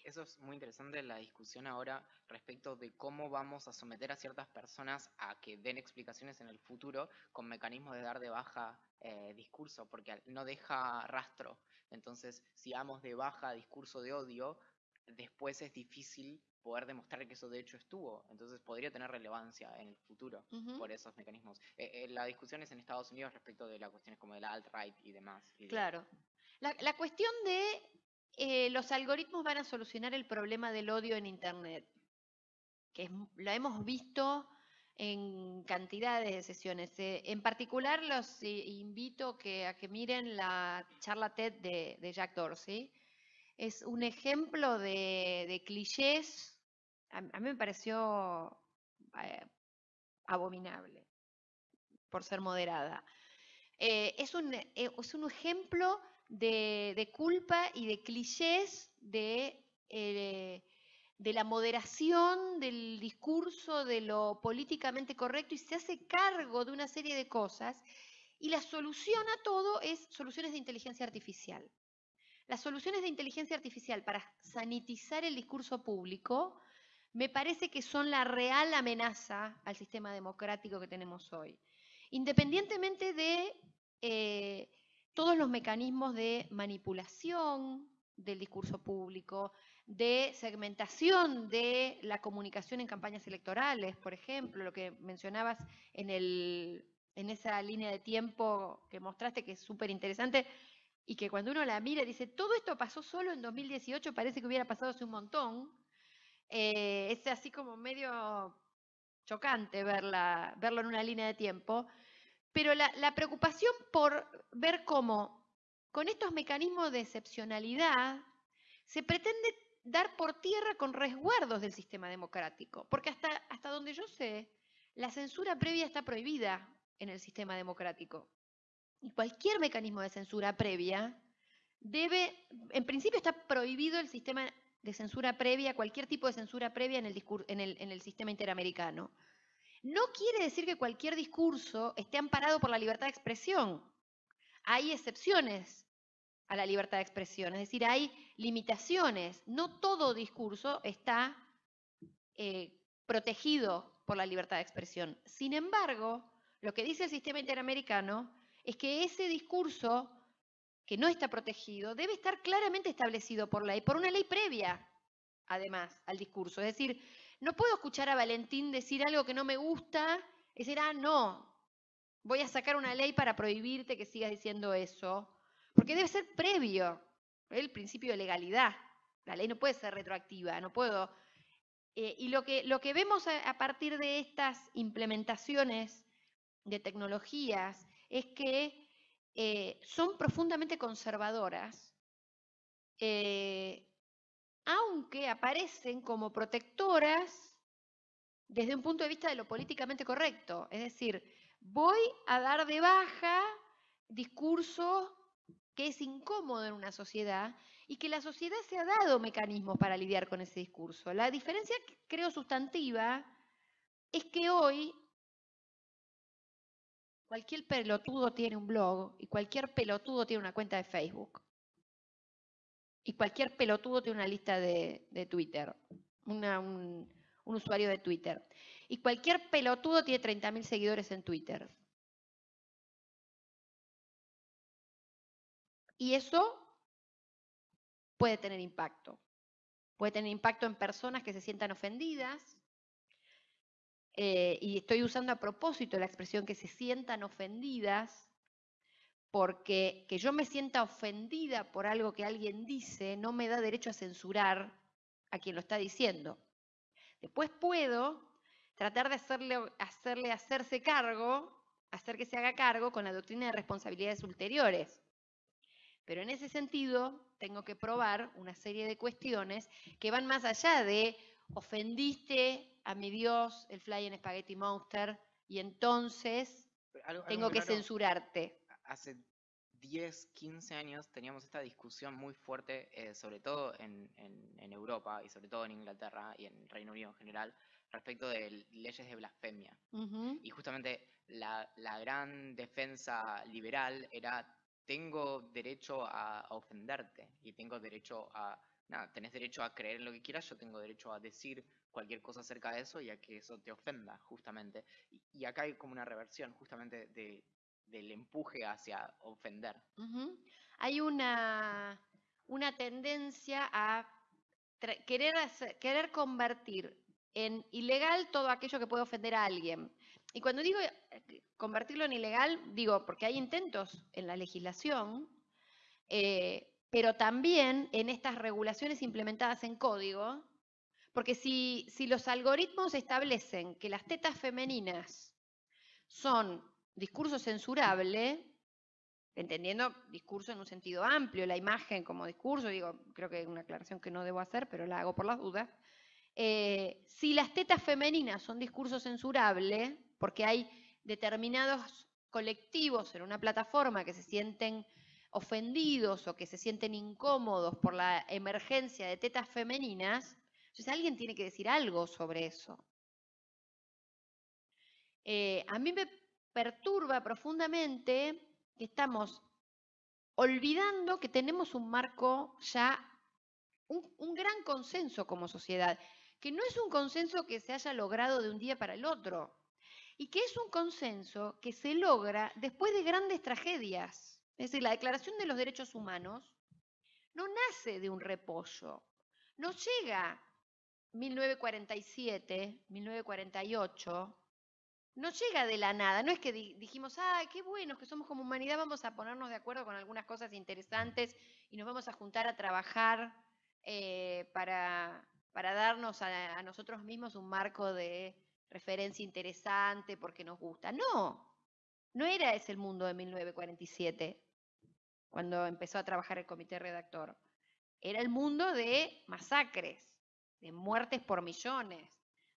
eso es muy interesante la discusión ahora respecto de cómo vamos a someter a ciertas personas a que den explicaciones en el futuro con mecanismos de dar de baja eh, discurso, porque no deja rastro. Entonces, si damos de baja discurso de odio, después es difícil poder demostrar que eso de hecho estuvo. Entonces podría tener relevancia en el futuro por esos mecanismos. Eh, eh, la discusión es en Estados Unidos respecto de las cuestiones como de la alt-right y demás. claro. la, cuestión de eh, los algoritmos van a solucionar el problema del odio en Internet, que lo hemos visto en cantidades de sesiones. Eh, en particular, los invito a que miren la charla TED de, Jack Dorsey. Es un ejemplo de, clichés, a, mí me pareció eh, abominable, por ser moderada. es, un, es un ejemplo de, culpa y de clichés de, eh, de la moderación del discurso, de lo políticamente correcto, y se hace cargo de una serie de cosas, y la solución a todo es soluciones de inteligencia artificial. Las soluciones de inteligencia artificial para sanitizar el discurso público me parece que son la real amenaza al sistema democrático que tenemos hoy. Independientemente de eh, todos los mecanismos de manipulación del discurso público, de segmentación de la comunicación en campañas electorales, por ejemplo, lo que mencionabas en, en esa línea de tiempo que mostraste, que es súper interesante, y que cuando uno la mira dice, todo esto pasó solo en 2018, parece que hubiera pasado hace un montón. Eh, es así como medio chocante verla, verlo en una línea de tiempo. Pero la, preocupación por ver cómo con estos mecanismos de excepcionalidad se pretende dar por tierra con resguardos del sistema democrático. Porque hasta, hasta donde yo sé, la censura previa está prohibida en el sistema democrático. Y cualquier mecanismo de censura previa debe, en principio está prohibido el sistema de censura previa, cualquier tipo de censura previa en el, en el, sistema interamericano. No quiere decir que cualquier discurso esté amparado por la libertad de expresión. Hay excepciones a la libertad de expresión, es decir, hay limitaciones. No todo discurso está eh, protegido por la libertad de expresión. Sin embargo, lo que dice el sistema interamericano es que ese discurso que no está protegido debe estar claramente establecido por ley, por una ley previa, además, al discurso. Es decir, no puedo escuchar a Valentín decir algo que no me gusta y decir, ah, no, voy a sacar una ley para prohibirte que sigas diciendo eso, porque debe ser previo el principio de legalidad. La ley no puede ser retroactiva, no puedo. Eh, y lo que, lo que vemos a, partir de estas implementaciones de tecnologías es que eh, son profundamente conservadoras, eh, aunque aparecen como protectoras desde un punto de vista de lo políticamente correcto. Es decir, voy a dar de baja discurso que es incómodo en una sociedad y que la sociedad se ha dado mecanismos para lidiar con ese discurso. La diferencia, creo, sustantiva es que hoy cualquier pelotudo tiene un blog y cualquier pelotudo tiene una cuenta de Facebook. Y cualquier pelotudo tiene una lista de, Twitter, un, usuario de Twitter. Y cualquier pelotudo tiene 30.000 seguidores en Twitter. Y eso puede tener impacto. Puede tener impacto en personas que se sientan ofendidas. Eh, y estoy usando a propósito la expresión que se sientan ofendidas, porque que yo me sienta ofendida por algo que alguien dice no me da derecho a censurar a quien lo está diciendo. Después puedo tratar de hacerle, hacerle hacerse cargo, hacer que se haga cargo con la doctrina de responsabilidades ulteriores. Pero en ese sentido, tengo que probar una serie de cuestiones que van más allá de ofendiste a mi Dios, el Fly en Spaghetti Monster, y entonces tengo que censurarte. Hace 10, 15 años teníamos esta discusión muy fuerte, eh, sobre todo en, Europa y sobre todo en Inglaterra y en Reino Unido en general, respecto de leyes de blasfemia. Y justamente la, la gran defensa liberal era tengo derecho a, ofenderte y tengo derecho a, nada, tenés derecho a creer en lo que quieras, yo tengo derecho a decir cualquier cosa acerca de eso y a que eso te ofenda, justamente. Y, acá hay como una reversión, justamente, de, del empuje hacia ofender. Hay una, una tendencia a querer, querer convertir en ilegal todo aquello que puede ofender a alguien. Y cuando digo convertirlo en ilegal, digo, porque hay intentos en la legislación, eh, pero también en estas regulaciones implementadas en código, porque si, si los algoritmos establecen que las tetas femeninas son discurso censurable, entendiendo discurso en un sentido amplio, la imagen como discurso, digo, creo que es una aclaración que no debo hacer, pero la hago por las dudas, eh, si las tetas femeninas son discurso censurable, porque hay determinados colectivos en una plataforma que se sienten ofendidos o que se sienten incómodos por la emergencia de tetas femeninas, entonces alguien tiene que decir algo sobre eso. Eh, a mí me perturba profundamente que estamos olvidando que tenemos un marco ya, un gran consenso como sociedad, que no es un consenso que se haya logrado de un día para el otro y que es un consenso que se logra después de grandes tragedias. Es decir, la Declaración de los Derechos Humanos no nace de un repollo, no llega 1947, 1948, no llega de la nada, no es que dijimos, ay, qué bueno que somos como humanidad, vamos a ponernos de acuerdo con algunas cosas interesantes y nos vamos a juntar a trabajar eh, para, para, darnos a nosotros mismos un marco de referencia interesante porque nos gusta. No, no era ese el mundo de 1947, cuando empezó a trabajar el comité redactor. Era el mundo de masacres, de muertes por millones,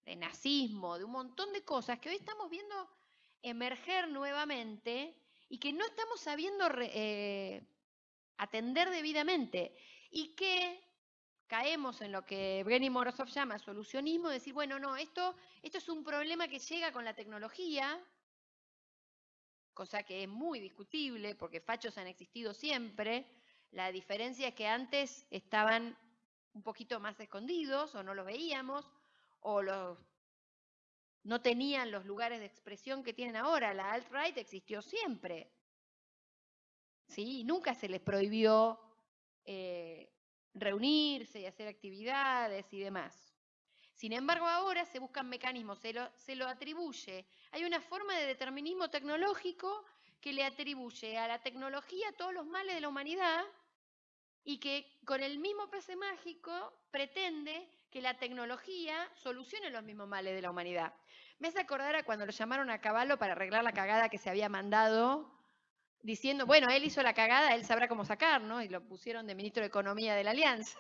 de nazismo, de un montón de cosas que hoy estamos viendo emerger nuevamente y que no estamos sabiendo eh, atender debidamente y que caemos en lo que Brenny Morozov llama solucionismo, decir, bueno, no, esto, esto es un problema que llega con la tecnología, cosa que es muy discutible porque fachos han existido siempre. La diferencia es que antes estaban un poquito más escondidos o no los veíamos o los, no tenían los lugares de expresión que tienen ahora. La alt-right existió siempre. ¿Sí? Nunca se les prohibió eh, reunirse y hacer actividades y demás. Sin embargo, ahora se buscan mecanismos, se lo, se lo atribuye. Hay una forma de determinismo tecnológico que le atribuye a la tecnología todos los males de la humanidad y que con el mismo pase mágico pretende que la tecnología solucione los mismos males de la humanidad. Me hace acordar a cuando lo llamaron a Caballo para arreglar la cagada que se había mandado diciendo, bueno, él hizo la cagada, él sabrá cómo sacar, ¿no? Y lo pusieron de ministro de Economía de la Alianza.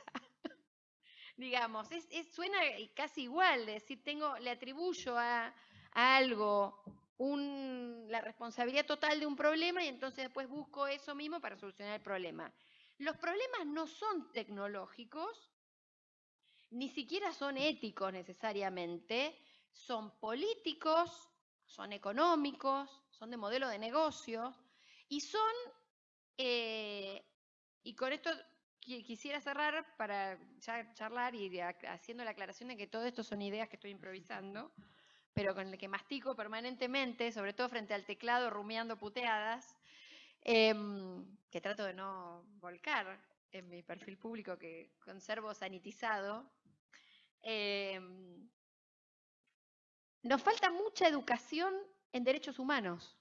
Digamos, es, suena casi igual, decir, tengo, le atribuyo a, algo la responsabilidad total de un problema y entonces después busco eso mismo para solucionar el problema. Los problemas no son tecnológicos, ni siquiera son éticos necesariamente, son políticos, son económicos, son de modelo de negocios, y son, eh, y con esto quisiera cerrar para ya charlar y haciendo la aclaración de que todo esto son ideas que estoy improvisando, pero con el que mastico permanentemente, sobre todo frente al teclado, rumiando puteadas, em, que trato de no volcar en mi perfil público que conservo sanitizado. Em, nos falta mucha educación en derechos humanos.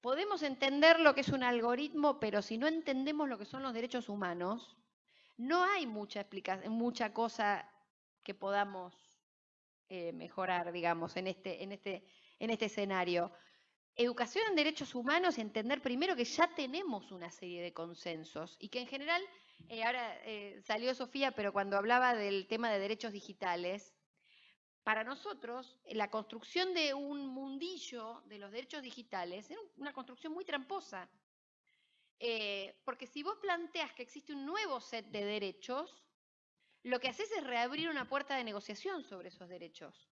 Podemos entender lo que es un algoritmo, pero si no entendemos lo que son los derechos humanos, no hay mucha explicación, cosa que podamos eh, mejorar, digamos, en este, en, este, en este escenario. Educación en derechos humanos, entender primero que ya tenemos una serie de consensos y que en general, eh, ahora eh, salió Sofía, pero cuando hablaba del tema de derechos digitales, para nosotros, la construcción de un mundillo de los derechos digitales era una construcción muy tramposa. Eh, porque si vos planteas que existe un nuevo set de derechos, lo que haces es reabrir una puerta de negociación sobre esos derechos.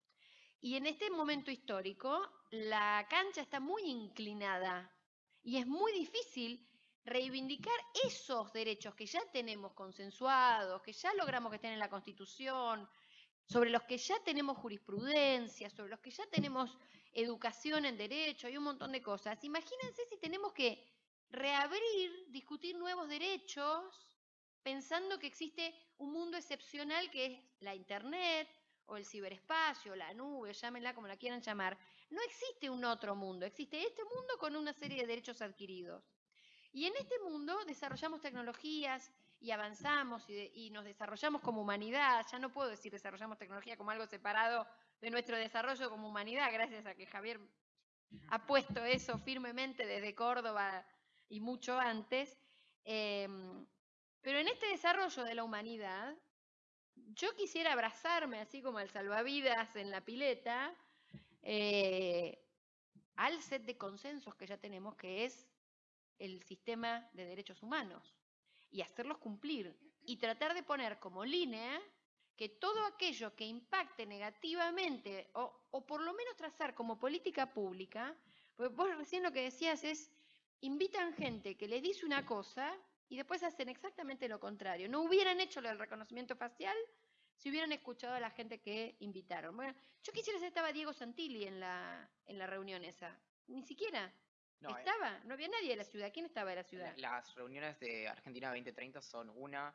Y en este momento histórico, la cancha está muy inclinada y es muy difícil reivindicar esos derechos que ya tenemos consensuados, que ya logramos que estén en la Constitución, sobre los que ya tenemos jurisprudencia, sobre los que ya tenemos educación en derecho, hay un montón de cosas. Imagínense si tenemos que reabrir, discutir nuevos derechos, pensando que existe un mundo excepcional que es la Internet o el ciberespacio, la nube, llámenla como la quieran llamar. No existe un otro mundo, existe este mundo con una serie de derechos adquiridos. Y en este mundo desarrollamos tecnologías, y avanzamos y, nos desarrollamos como humanidad. Ya no puedo decir desarrollamos tecnología como algo separado de nuestro desarrollo como humanidad, gracias a que Javier ha puesto eso firmemente desde Córdoba y mucho antes. Em, pero en este desarrollo de la humanidad, yo quisiera abrazarme, así como el salvavidas en la pileta, eh, al set de consensos que ya tenemos, que es el sistema de derechos humanos y hacerlos cumplir y tratar de poner como línea que todo aquello que impacte negativamente o, por lo menos trazar como política pública, pues vos recién lo que decías es, invitan gente que le dice una cosa y después hacen exactamente lo contrario. No hubieran hecho lo del reconocimiento facial si hubieran escuchado a la gente que invitaron. Bueno, yo quisiera saber estaba Diego Santilli en la, en la reunión esa. Ni siquiera. No, eh, ¿Estaba? No había nadie de la ciudad. ¿Quién estaba de la ciudad? Las reuniones de Argentina 2030 son una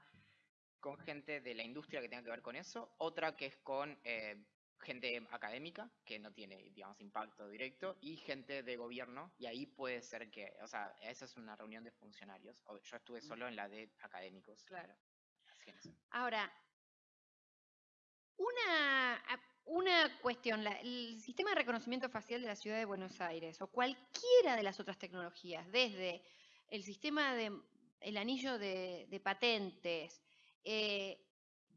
con gente de la industria que tenga que ver con eso, otra que es con eh, gente académica, que no tiene, digamos, impacto directo, y gente de gobierno, y ahí puede ser que, o sea, esa es una reunión de funcionarios. Yo estuve mm. solo en la de académicos. Claro. Ahora, una una cuestión, el sistema de reconocimiento facial de la ciudad de Buenos Aires o cualquiera de las otras tecnologías, desde el sistema de el anillo de, patentes, eh,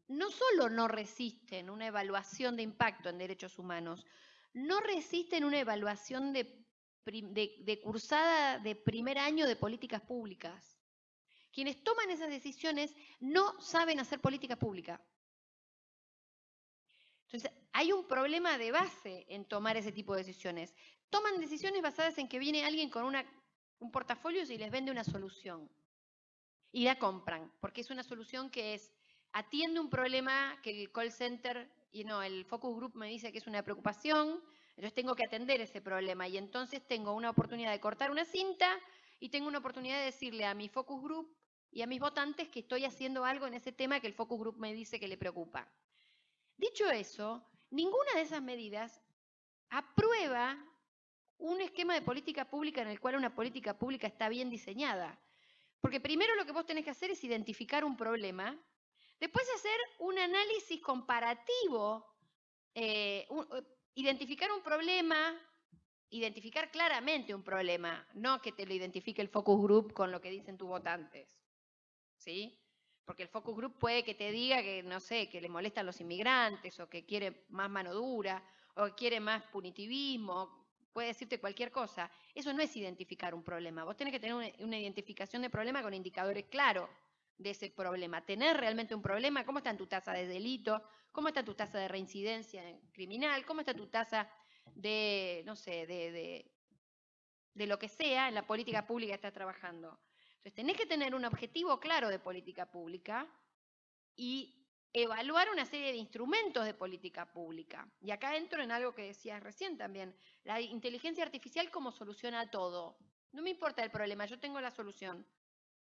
no solo no resisten una evaluación de impacto en derechos humanos, no resisten una evaluación de, de cursada de primer año de políticas públicas. Quienes toman esas decisiones no saben hacer política pública. Entonces, hay un problema de base en tomar ese tipo de decisiones. Toman decisiones basadas en que viene alguien con un portafolio y les vende una solución. Y la compran, porque es una solución que es, atiende un problema que el call center, y no, el focus group me dice que es una preocupación, entonces tengo que atender ese problema. Y entonces tengo una oportunidad de cortar una cinta y tengo una oportunidad de decirle a mi focus group y a mis votantes que estoy haciendo algo en ese tema que el focus group me dice que le preocupa. Dicho eso, Ninguna de esas medidas aprueba un esquema de política pública en el cual una política pública está bien diseñada. Porque primero lo que vos tenés que hacer es identificar un problema, después hacer un análisis comparativo, eh, identificar un problema, identificar claramente un problema, no que te lo identifique el focus group con lo que dicen tus votantes. ¿Sí? Porque el focus group puede que te diga que, no sé, que le molestan los inmigrantes o que quiere más mano dura o que quiere más punitivismo, puede decirte cualquier cosa. Eso no es identificar un problema. Vos tenés que tener una, identificación de problema con indicadores claros de ese problema. Tener realmente un problema, cómo está tu tasa de delito, cómo está tu tasa de reincidencia criminal, cómo está tu tasa de, no sé, de, de, de lo que sea en la política pública que estás trabajando. Entonces tenés que tener un objetivo claro de política pública y evaluar una serie de instrumentos de política pública. Y acá entro en algo que decías recién también, la inteligencia artificial como soluciona todo. No me importa el problema, yo tengo la solución.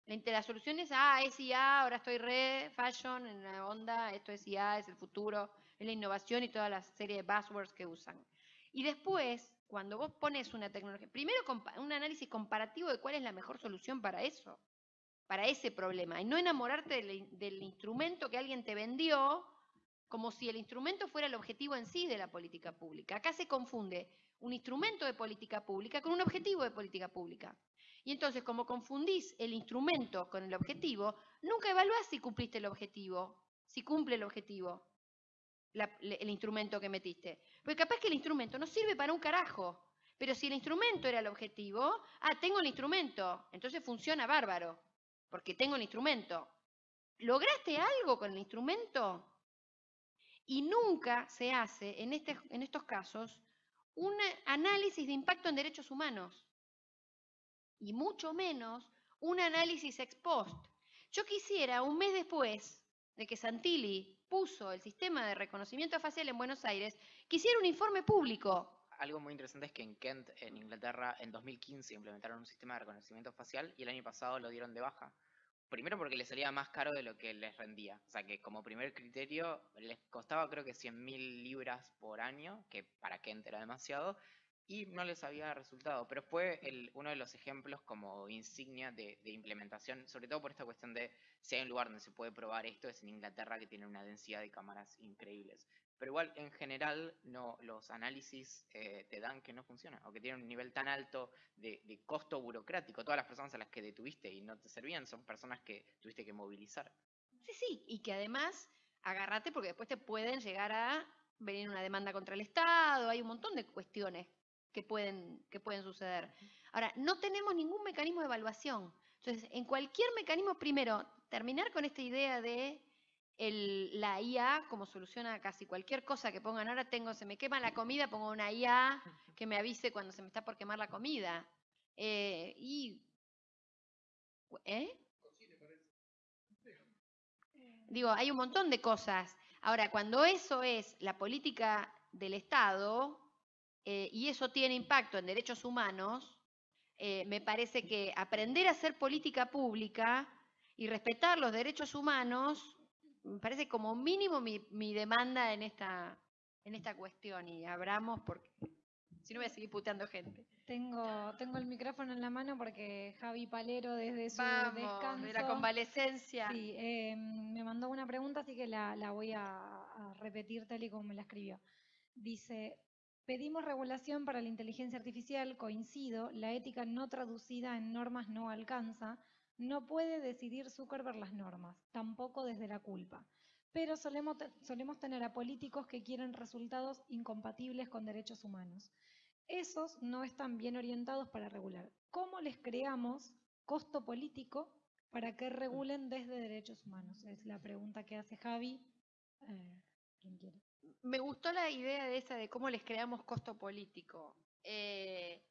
La, solución es, ah, es IA, ahora estoy re fashion en la onda, esto es IA, es el futuro, es la innovación y toda la serie de buzzwords que usan. Y después, cuando vos pones una tecnología, primero un análisis comparativo de cuál es la mejor solución para eso para ese problema y no enamorarte del, instrumento que alguien te vendió como si el instrumento fuera el objetivo en sí de la política pública. Acá se confunde un instrumento de política pública con un objetivo de política pública. Y entonces, como confundís el instrumento con el objetivo, nunca evaluás si cumpliste el objetivo, si cumple el objetivo, el instrumento que metiste. Porque capaz que el instrumento no sirve para un carajo. Pero si el instrumento era el objetivo, ah, tengo el instrumento, entonces funciona bárbaro porque tengo el instrumento. ¿Lograste algo con el instrumento? Y nunca se hace en, este, en estos casos un análisis de impacto en derechos humanos. Y mucho menos un análisis ex post. Yo quisiera, un mes después de que Santilli puso el sistema de reconocimiento facial en Buenos Aires, quisiera un informe público algo muy interesante es que en Kent, en Inglaterra, en 2015 implementaron un sistema de reconocimiento facial y el año pasado lo dieron de baja. Primero porque les salía más caro de lo que les rendía. O sea que como primer criterio les costaba creo que 100.000 libras por año, que para Kent era demasiado, y no les había resultado. Pero fue uno de los ejemplos como insignia de, de, implementación, sobre todo por esta cuestión de si hay un lugar donde se puede probar esto, es en Inglaterra que tiene una densidad de cámaras increíbles. Pero igual, en general, no, los análisis eh, te dan que no funciona o que tienen un nivel tan alto de, costo burocrático. Todas las personas a las que detuviste y no te servían son personas que tuviste que movilizar. Sí, sí, y que además agárrate porque después te pueden llegar a venir una demanda contra el Estado, hay un montón de cuestiones que pueden, que pueden suceder. Ahora, no tenemos ningún mecanismo de evaluación. Entonces, en cualquier mecanismo, primero, terminar con esta idea de la IA como soluciona casi cualquier cosa que pongan. Ahora tengo, se me quema la comida, pongo una IA que me avise cuando se me está por quemar la comida. Eh, y, ¿eh? Digo, hay un montón de cosas. Ahora, cuando eso es la política del Estado eh, y eso tiene impacto en derechos humanos, me parece que aprender a hacer política pública y respetar los derechos humanos me parece como mínimo mi, demanda en esta, en esta cuestión y abramos porque si no voy a seguir puteando gente. Tengo, tengo el micrófono en la mano porque Javi Palero desde su descanso. De la convalecencia. Sí, em, me mandó una pregunta, así que la, voy a, a, repetir tal y como me la escribió. Dice, pedimos regulación para la inteligencia artificial, coincido, la ética no traducida en normas no alcanza, no puede decidir Zuckerberg las normas, tampoco desde la culpa. Pero solemos, solemos tener a políticos que quieren resultados incompatibles con derechos humanos. Esos no están bien orientados para regular. ¿Cómo les creamos costo político para que regulen desde derechos humanos? Es la pregunta que hace Javi. Eh, Me gustó la idea de esa de cómo les creamos costo político. Eh,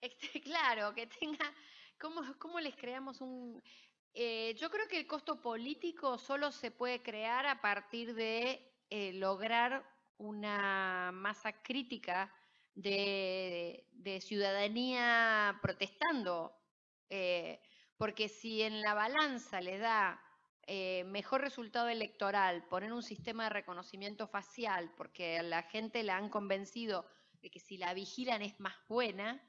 este, claro, que tenga ¿Cómo, les creamos un...? Eh, yo creo que el costo político solo se puede crear a partir de eh, lograr una masa crítica de, ciudadanía protestando. Porque si en la balanza le da mejor resultado electoral poner un sistema de reconocimiento facial, porque a la gente la han convencido de que si la vigilan es más buena,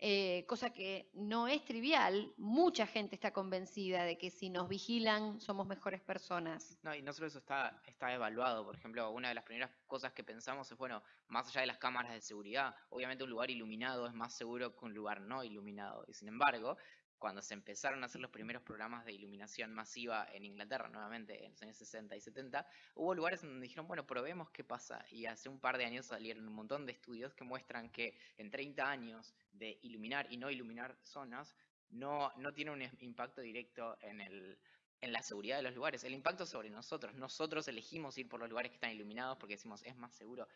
eh, cosa que no es trivial, mucha gente está convencida de que si nos vigilan somos mejores personas. No, y no solo eso está, está evaluado, por ejemplo, una de las primeras cosas que pensamos es, bueno, más allá de las cámaras de seguridad, obviamente un lugar iluminado es más seguro que un lugar no iluminado, y sin embargo, cuando se empezaron a hacer los primeros programas de iluminación masiva en Inglaterra, nuevamente en los años 60 y 70, hubo lugares donde dijeron, bueno, probemos qué pasa. Y hace un par de años salieron un montón de estudios que muestran que en 30 años de iluminar y no iluminar zonas, no, no tiene un impacto directo en, el, en la seguridad de los lugares. El impacto sobre nosotros. Nosotros elegimos ir por los lugares que están iluminados porque decimos es más seguro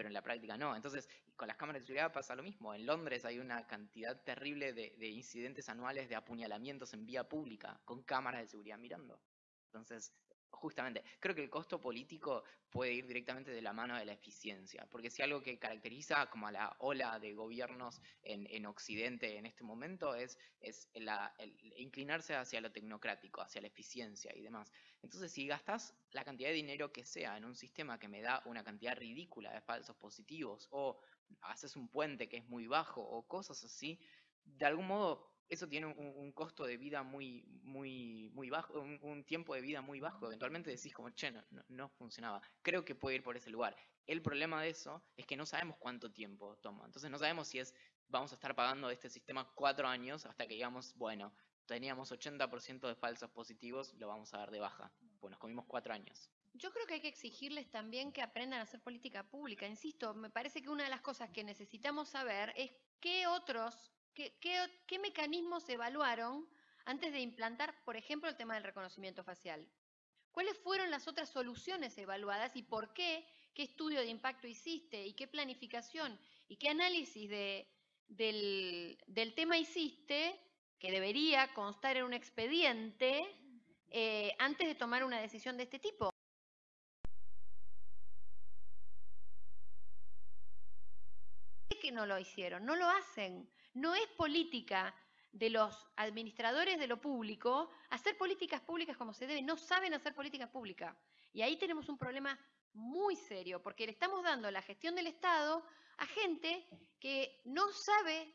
pero en la práctica no. Entonces, con las cámaras de seguridad pasa lo mismo. En Londres hay una cantidad terrible de, de incidentes anuales de apuñalamientos en vía pública con cámaras de seguridad mirando. Entonces, justamente, creo que el costo político puede ir directamente de la mano de la eficiencia, porque si algo que caracteriza como a la ola de gobiernos en, en Occidente en este momento es, es inclinarse hacia lo tecnocrático, hacia la eficiencia y demás. Entonces, si gastas la cantidad de dinero que sea en un sistema que me da una cantidad ridícula de falsos positivos, o haces un puente que es muy bajo, o cosas así, de algún modo eso tiene un, costo de vida muy, muy, muy bajo, un, tiempo de vida muy bajo. Eventualmente decís como, che, no, no, funcionaba. Creo que puede ir por ese lugar. El problema de eso es que no sabemos cuánto tiempo toma. Entonces no sabemos si es, vamos a estar pagando este sistema cuatro años hasta que digamos, bueno, teníamos 80% de falsos positivos, lo vamos a dar de baja. Pues nos comimos cuatro años. Yo creo que hay que exigirles también que aprendan a hacer política pública. Insisto, me parece que una de las cosas que necesitamos saber es qué otros ¿Qué, qué, qué mecanismos evaluaron antes de implantar, por ejemplo, el tema del reconocimiento facial? ¿Cuáles fueron las otras soluciones evaluadas y por qué? ¿Qué estudio de impacto hiciste y qué planificación y qué análisis de, del, del, tema hiciste que debería constar en un expediente eh, antes de tomar una decisión de este tipo? que no lo hicieron, no lo hacen. No es política de los administradores de lo público hacer políticas públicas como se debe. No saben hacer políticas públicas. Y ahí tenemos un problema muy serio, porque le estamos dando la gestión del Estado a gente que no sabe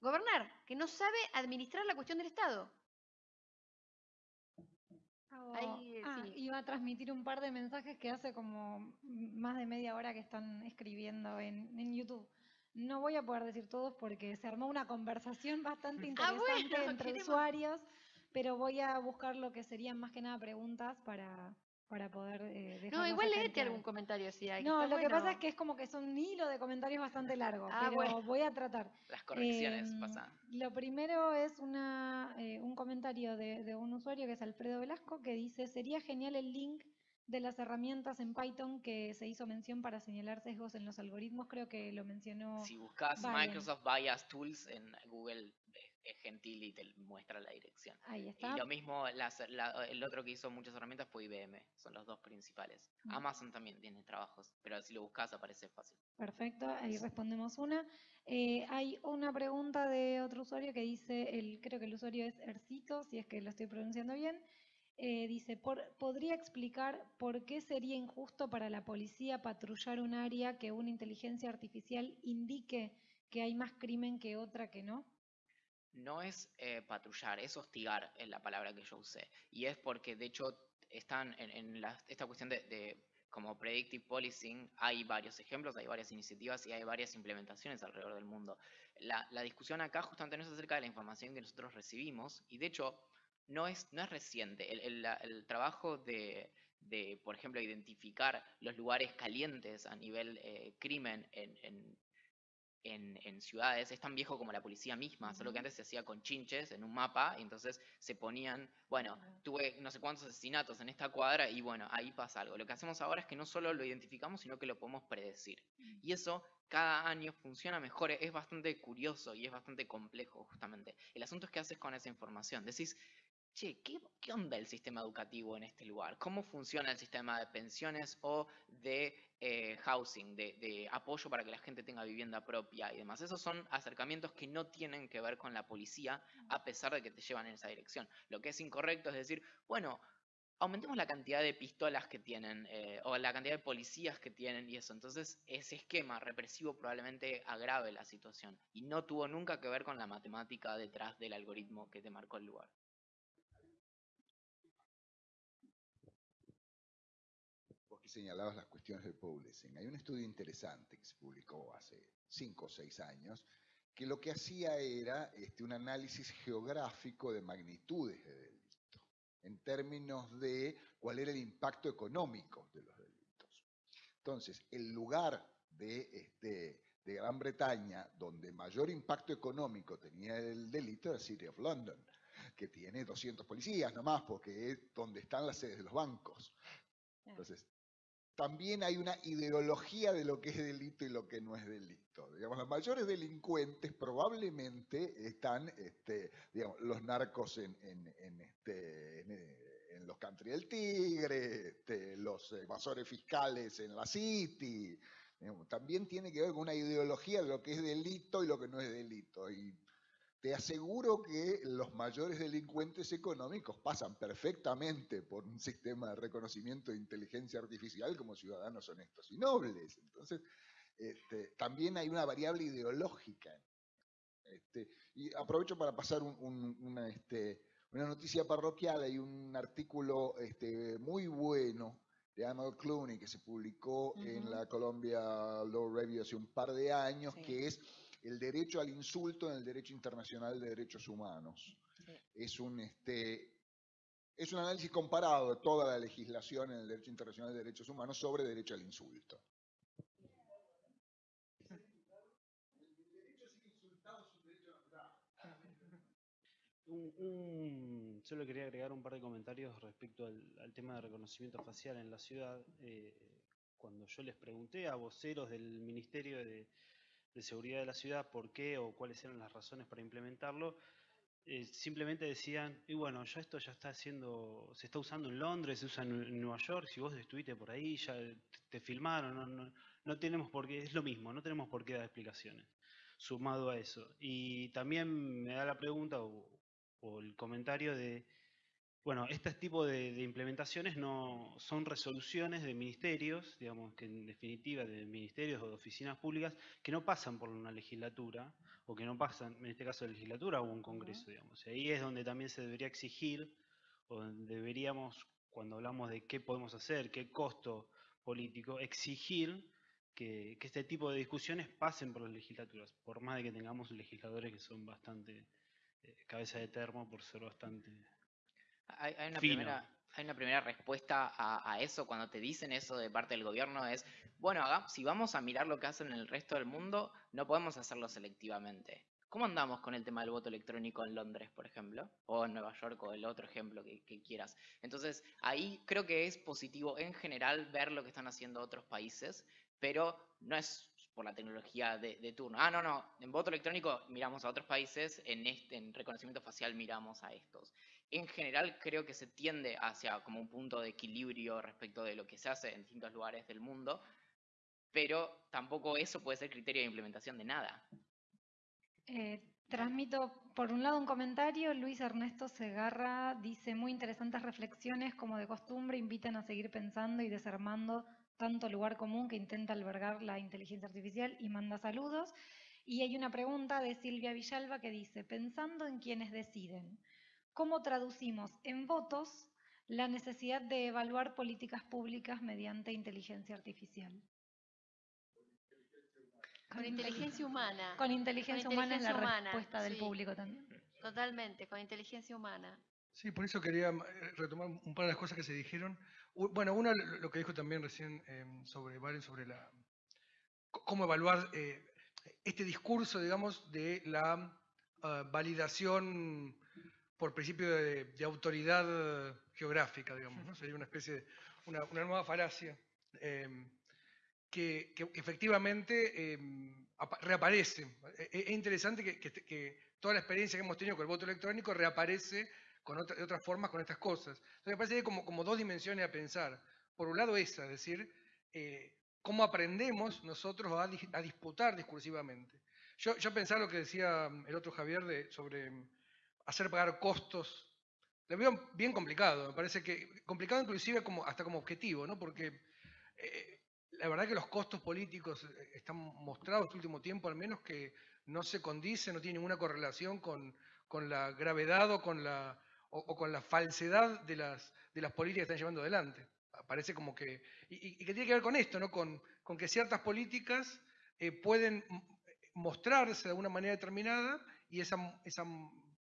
gobernar, que no sabe administrar la cuestión del Estado. Oh, Ahí, ah, sí. Iba a transmitir un par de mensajes que hace como más de media hora que están escribiendo en, en YouTube. No voy a poder decir todos porque se armó una conversación bastante interesante ah, bueno, entre queremos... usuarios, pero voy a buscar lo que serían más que nada preguntas para, para poder eh, No, igual léete algún comentario si hay. No, lo bueno. que pasa es que es como que es un hilo de comentarios bastante largo, ah, pero bueno. voy a tratar. Las correcciones eh, pasan. Lo primero es una, eh, un comentario de, de un usuario que es Alfredo Velasco que dice, sería genial el link de las herramientas en Python que se hizo mención para señalar sesgos en los algoritmos, creo que lo mencionó. Si buscas. Microsoft Bias Tools en Google es gentil y te muestra la dirección. Ahí está. Y lo mismo, las, la, el otro que hizo muchas herramientas fue IBM, son los dos principales. Amazon también tiene trabajos, pero si lo buscas aparece fácil. Perfecto, ahí respondemos una. Eh, hay una pregunta de otro usuario que dice, el, creo que el usuario es Ercito, si es que lo estoy pronunciando bien. Eh, dice, por, ¿podría explicar por qué sería injusto para la policía patrullar un área que una inteligencia artificial indique que hay más crimen que otra que no? No es eh, patrullar, es hostigar, es la palabra que yo usé. Y es porque, de hecho, están en, en la, esta cuestión de, de, como predictive policing, hay varios ejemplos, hay varias iniciativas y hay varias implementaciones alrededor del mundo. La, la discusión acá justamente no es acerca de la información que nosotros recibimos, y de hecho, no es, no es reciente. El, el, el trabajo de, de, por ejemplo, identificar los lugares calientes a nivel eh, crimen en, en, en, en, ciudades es tan viejo como la policía misma, uh -huh. solo que antes se hacía con chinches en un mapa, y entonces se ponían, bueno, uh -huh. tuve no sé cuántos asesinatos en esta cuadra y bueno, ahí pasa algo. Lo que hacemos ahora es que no solo lo identificamos, sino que lo podemos predecir. Uh -huh. Y eso cada año funciona mejor, es bastante curioso y es bastante complejo justamente. El asunto es qué haces con esa información. Decís, che, ¿qué, ¿qué, onda el sistema educativo en este lugar? ¿Cómo funciona el sistema de pensiones o de eh, housing, de, de, apoyo para que la gente tenga vivienda propia y demás? Esos son acercamientos que no tienen que ver con la policía, a pesar de que te llevan en esa dirección. Lo que es incorrecto es decir, bueno, aumentemos la cantidad de pistolas que tienen eh, o la cantidad de policías que tienen y eso. Entonces, ese esquema represivo probablemente agrave la situación y no tuvo nunca que ver con la matemática detrás del algoritmo que te marcó el lugar. Señalabas las cuestiones del policing. Hay un estudio interesante que se publicó hace cinco o seis años que lo que hacía era este, un análisis geográfico de magnitudes de delito, en términos de cuál era el impacto económico de los delitos. Entonces, el lugar de, este, de Gran Bretaña donde mayor impacto económico tenía el delito era City of London, que tiene 200 policías nomás, porque es donde están las sedes de los bancos. Entonces, también hay una ideología de lo que es delito y lo que no es delito. Digamos, los mayores delincuentes probablemente están, este, digamos, los narcos en, este, en, los country del Tigre, este, los evasores fiscales en la City. también tiene que ver con una ideología de lo que es delito y lo que no es delito. Te aseguro que los mayores delincuentes económicos pasan perfectamente por un sistema de reconocimiento de inteligencia artificial como ciudadanos honestos y nobles. Entonces, este, también hay una variable ideológica. Este, y aprovecho para pasar una, este, una, noticia parroquial. Hay un artículo muy bueno de Arnold Clooney que se publicó en la Columbia Law Review hace un par de años, que es el derecho al insulto en el derecho internacional de derechos humanos. Es, un, este, es un análisis comparado de toda la legislación en el derecho internacional de derechos humanos sobre derecho al insulto. Un, solo quería agregar un par de comentarios respecto al, tema de reconocimiento facial en la ciudad. Eh, cuando yo les pregunté a voceros del Ministerio de, de seguridad de la ciudad, por qué o cuáles eran las razones para implementarlo, eh, simplemente decían, y bueno, ya esto ya está haciendo, se está usando en Londres, se usa en, Nueva York, si vos estuviste por ahí, ya te, filmaron, no, tenemos por qué, es lo mismo, no tenemos por qué dar explicaciones, sumado a eso. Y también me da la pregunta o el comentario de bueno, este tipo de, implementaciones no son resoluciones de ministerios, digamos que en definitiva de ministerios o de oficinas públicas que no pasan por una legislatura o que no pasan, en este caso de legislatura o un congreso, digamos. Y ahí es donde también se debería exigir o deberíamos, cuando hablamos de qué podemos hacer, qué costo político, exigir que, este tipo de discusiones pasen por las legislaturas, por más de que tengamos legisladores que son bastante eh, cabeza de termo por ser bastante hay, una primera, hay, una primera, respuesta a, eso cuando te dicen eso de parte del gobierno es, bueno, si vamos a mirar lo que hacen en el resto del mundo, no podemos hacerlo selectivamente. ¿Cómo andamos con el tema del voto electrónico en Londres, por ejemplo? O en Nueva York, o el otro ejemplo que, quieras. Entonces, ahí creo que es positivo en general ver lo que están haciendo otros países, pero no es por la tecnología de, turno. Ah, no, no, en voto electrónico miramos a otros países, en, este, en reconocimiento facial miramos a estos en general creo que se tiende hacia como un punto de equilibrio respecto de lo que se hace en distintos lugares del mundo, pero tampoco eso puede ser criterio de implementación de nada. Eh, transmito por un lado un comentario, Luis Ernesto Segarra dice muy interesantes reflexiones como de costumbre invitan a seguir pensando y desarmando tanto lugar común que intenta albergar la inteligencia artificial y manda saludos. Y hay una pregunta de Silvia Villalba que dice, pensando en quienes deciden, ¿Cómo traducimos en votos la necesidad de evaluar políticas públicas mediante inteligencia artificial? Con inteligencia humana. Con inteligencia, humana es la respuesta del público también. Totalmente, con inteligencia humana. Sí, por eso quería eh, retomar un par de las cosas que se dijeron. Bueno, uno lo que dijo también recién em, sobre Valen, sobre la cómo evaluar eh, este discurso, digamos, de la ah, validación por principio de, autoridad geográfica, digamos, ¿no? Sería una especie de, una, nueva falacia em, que, efectivamente em, reaparece. E, e, es, interesante que, toda la experiencia que hemos tenido con el voto electrónico reaparece con de otras formas con estas cosas. Entonces me parece que hay como, como dos dimensiones a pensar. Por un lado esa, es decir, eh, cómo aprendemos nosotros a, disputar discursivamente. Yo, yo pensaba lo que decía el otro Javier de, sobre hacer pagar costos. Lo veo bien complicado, me parece que complicado inclusive como, hasta como objetivo, ¿no? porque eh, la verdad que los costos políticos eh, están mostrados este último tiempo al menos que no se condicen, no tienen ninguna correlación con, la gravedad o con la, o, con la falsedad de las, de las políticas que están llevando adelante. Parece como que, y, que tiene que ver con esto, ¿no? con, con que ciertas políticas eh, pueden mostrarse de una manera determinada y esa, esa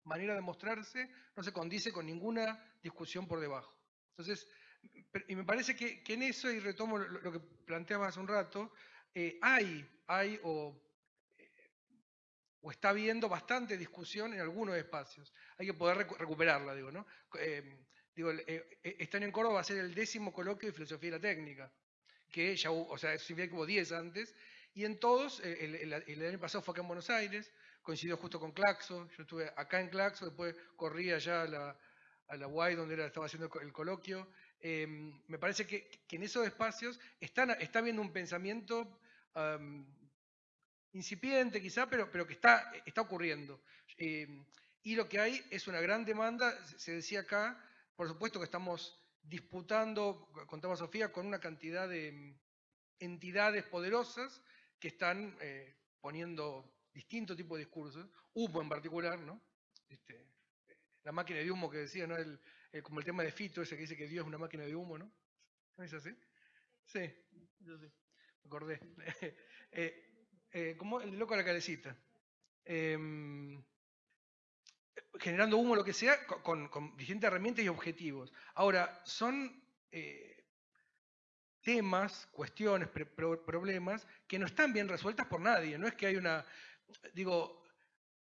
manera de mostrarse no se condice con ninguna discusión por debajo. Entonces, y me parece que, en eso, y retomo lo, que planteaba hace un rato, eh, hay, hay o, eh, o, está habiendo bastante discusión en algunos espacios. Hay que poder recuperarla, digo, ¿no? Eh, digo, este año en Córdoba va a ser el décimo coloquio de filosofía y la técnica. que ya hubo, o sea, que hubo 10 antes, y en todos, eh, el, el- el año pasado fue acá en Buenos Aires, coincidió justo con Claxo, yo estuve acá en Claxo, después corrí allá a la, a la UAI donde estaba haciendo el co- el coloquio. Eh, me parece que, en esos espacios están, está habiendo un pensamiento am, incipiente quizá, pero, pero que está, está ocurriendo. Eh, y lo que hay es una gran demanda, se- decía acá, por supuesto que estamos disputando, contaba Sofía, con una cantidad de mm, entidades poderosas que están eh, poniendo distintos tipos de discursos, humo en particular, ¿no? Este, la máquina de humo que decía, ¿no? El, el- como el tema de Fito, ese que dice que Dios es una máquina de humo, ¿no? ¿No es así? Sí, yo sí, me acordé. Eh, eh, como el loco de la calecita. Em, generando humo, lo que sea, co- con, con distintas herramientas y objetivos. Ahora, son eh, temas, cuestiones, problemas que no están bien resueltas por nadie. No es que hay una, digo,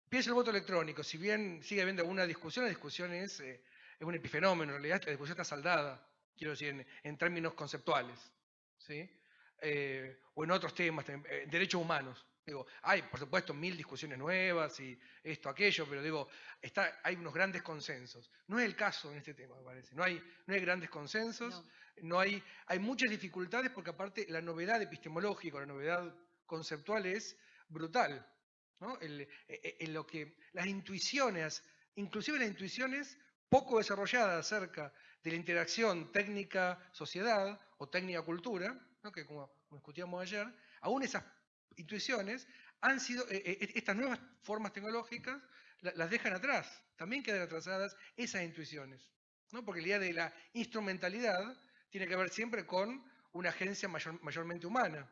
piensa el voto electrónico, si bien sigue habiendo alguna discusión, la discusión es, eh, es un epifenómeno, en realidad la discusión está saldada, quiero decir, en, en términos conceptuales. ¿sí? Eh, o en otros temas, eh, derechos humanos. Digo, hay, por supuesto, mil discusiones nuevas y esto, aquello, pero digo, está, hay unos grandes consensos. No es el caso en este tema, me parece. No hay, no hay grandes consensos, No. no hay, hay muchas dificultades porque aparte la novedad epistemológica, la novedad conceptual es brutal. ¿No? El- e- e- en lo que las intuiciones, inclusive las intuiciones poco desarrolladas acerca de la interacción técnica-sociedad o técnica-cultura, que como, discutíamos ayer, aún esas intuiciones han sido, eh, eh, estas nuevas formas tecnológicas la- las dejan atrás, también quedan atrasadas esas intuiciones, porque la idea de la instrumentalidad tiene que ver siempre con una agencia mayor- mayormente humana,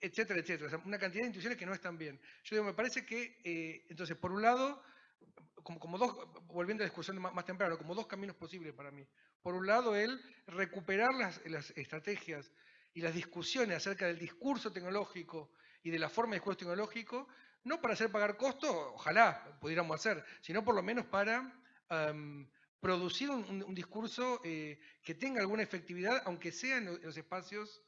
etcétera, etcétera. Una cantidad de intuiciones que no están bien. Yo digo, me parece que, eh, entonces, por un lado, como, como dos, volviendo a la discusión más, más temprano, como dos caminos posibles para mí. Por un lado, el recuperar las, las estrategias y las discusiones acerca del discurso tecnológico y de la forma de discurso tecnológico, no para hacer pagar costos, ojalá pudiéramos hacer, sino por lo menos para producir un, discurso eh, que tenga alguna efectividad, aunque sea en lo- en los espacios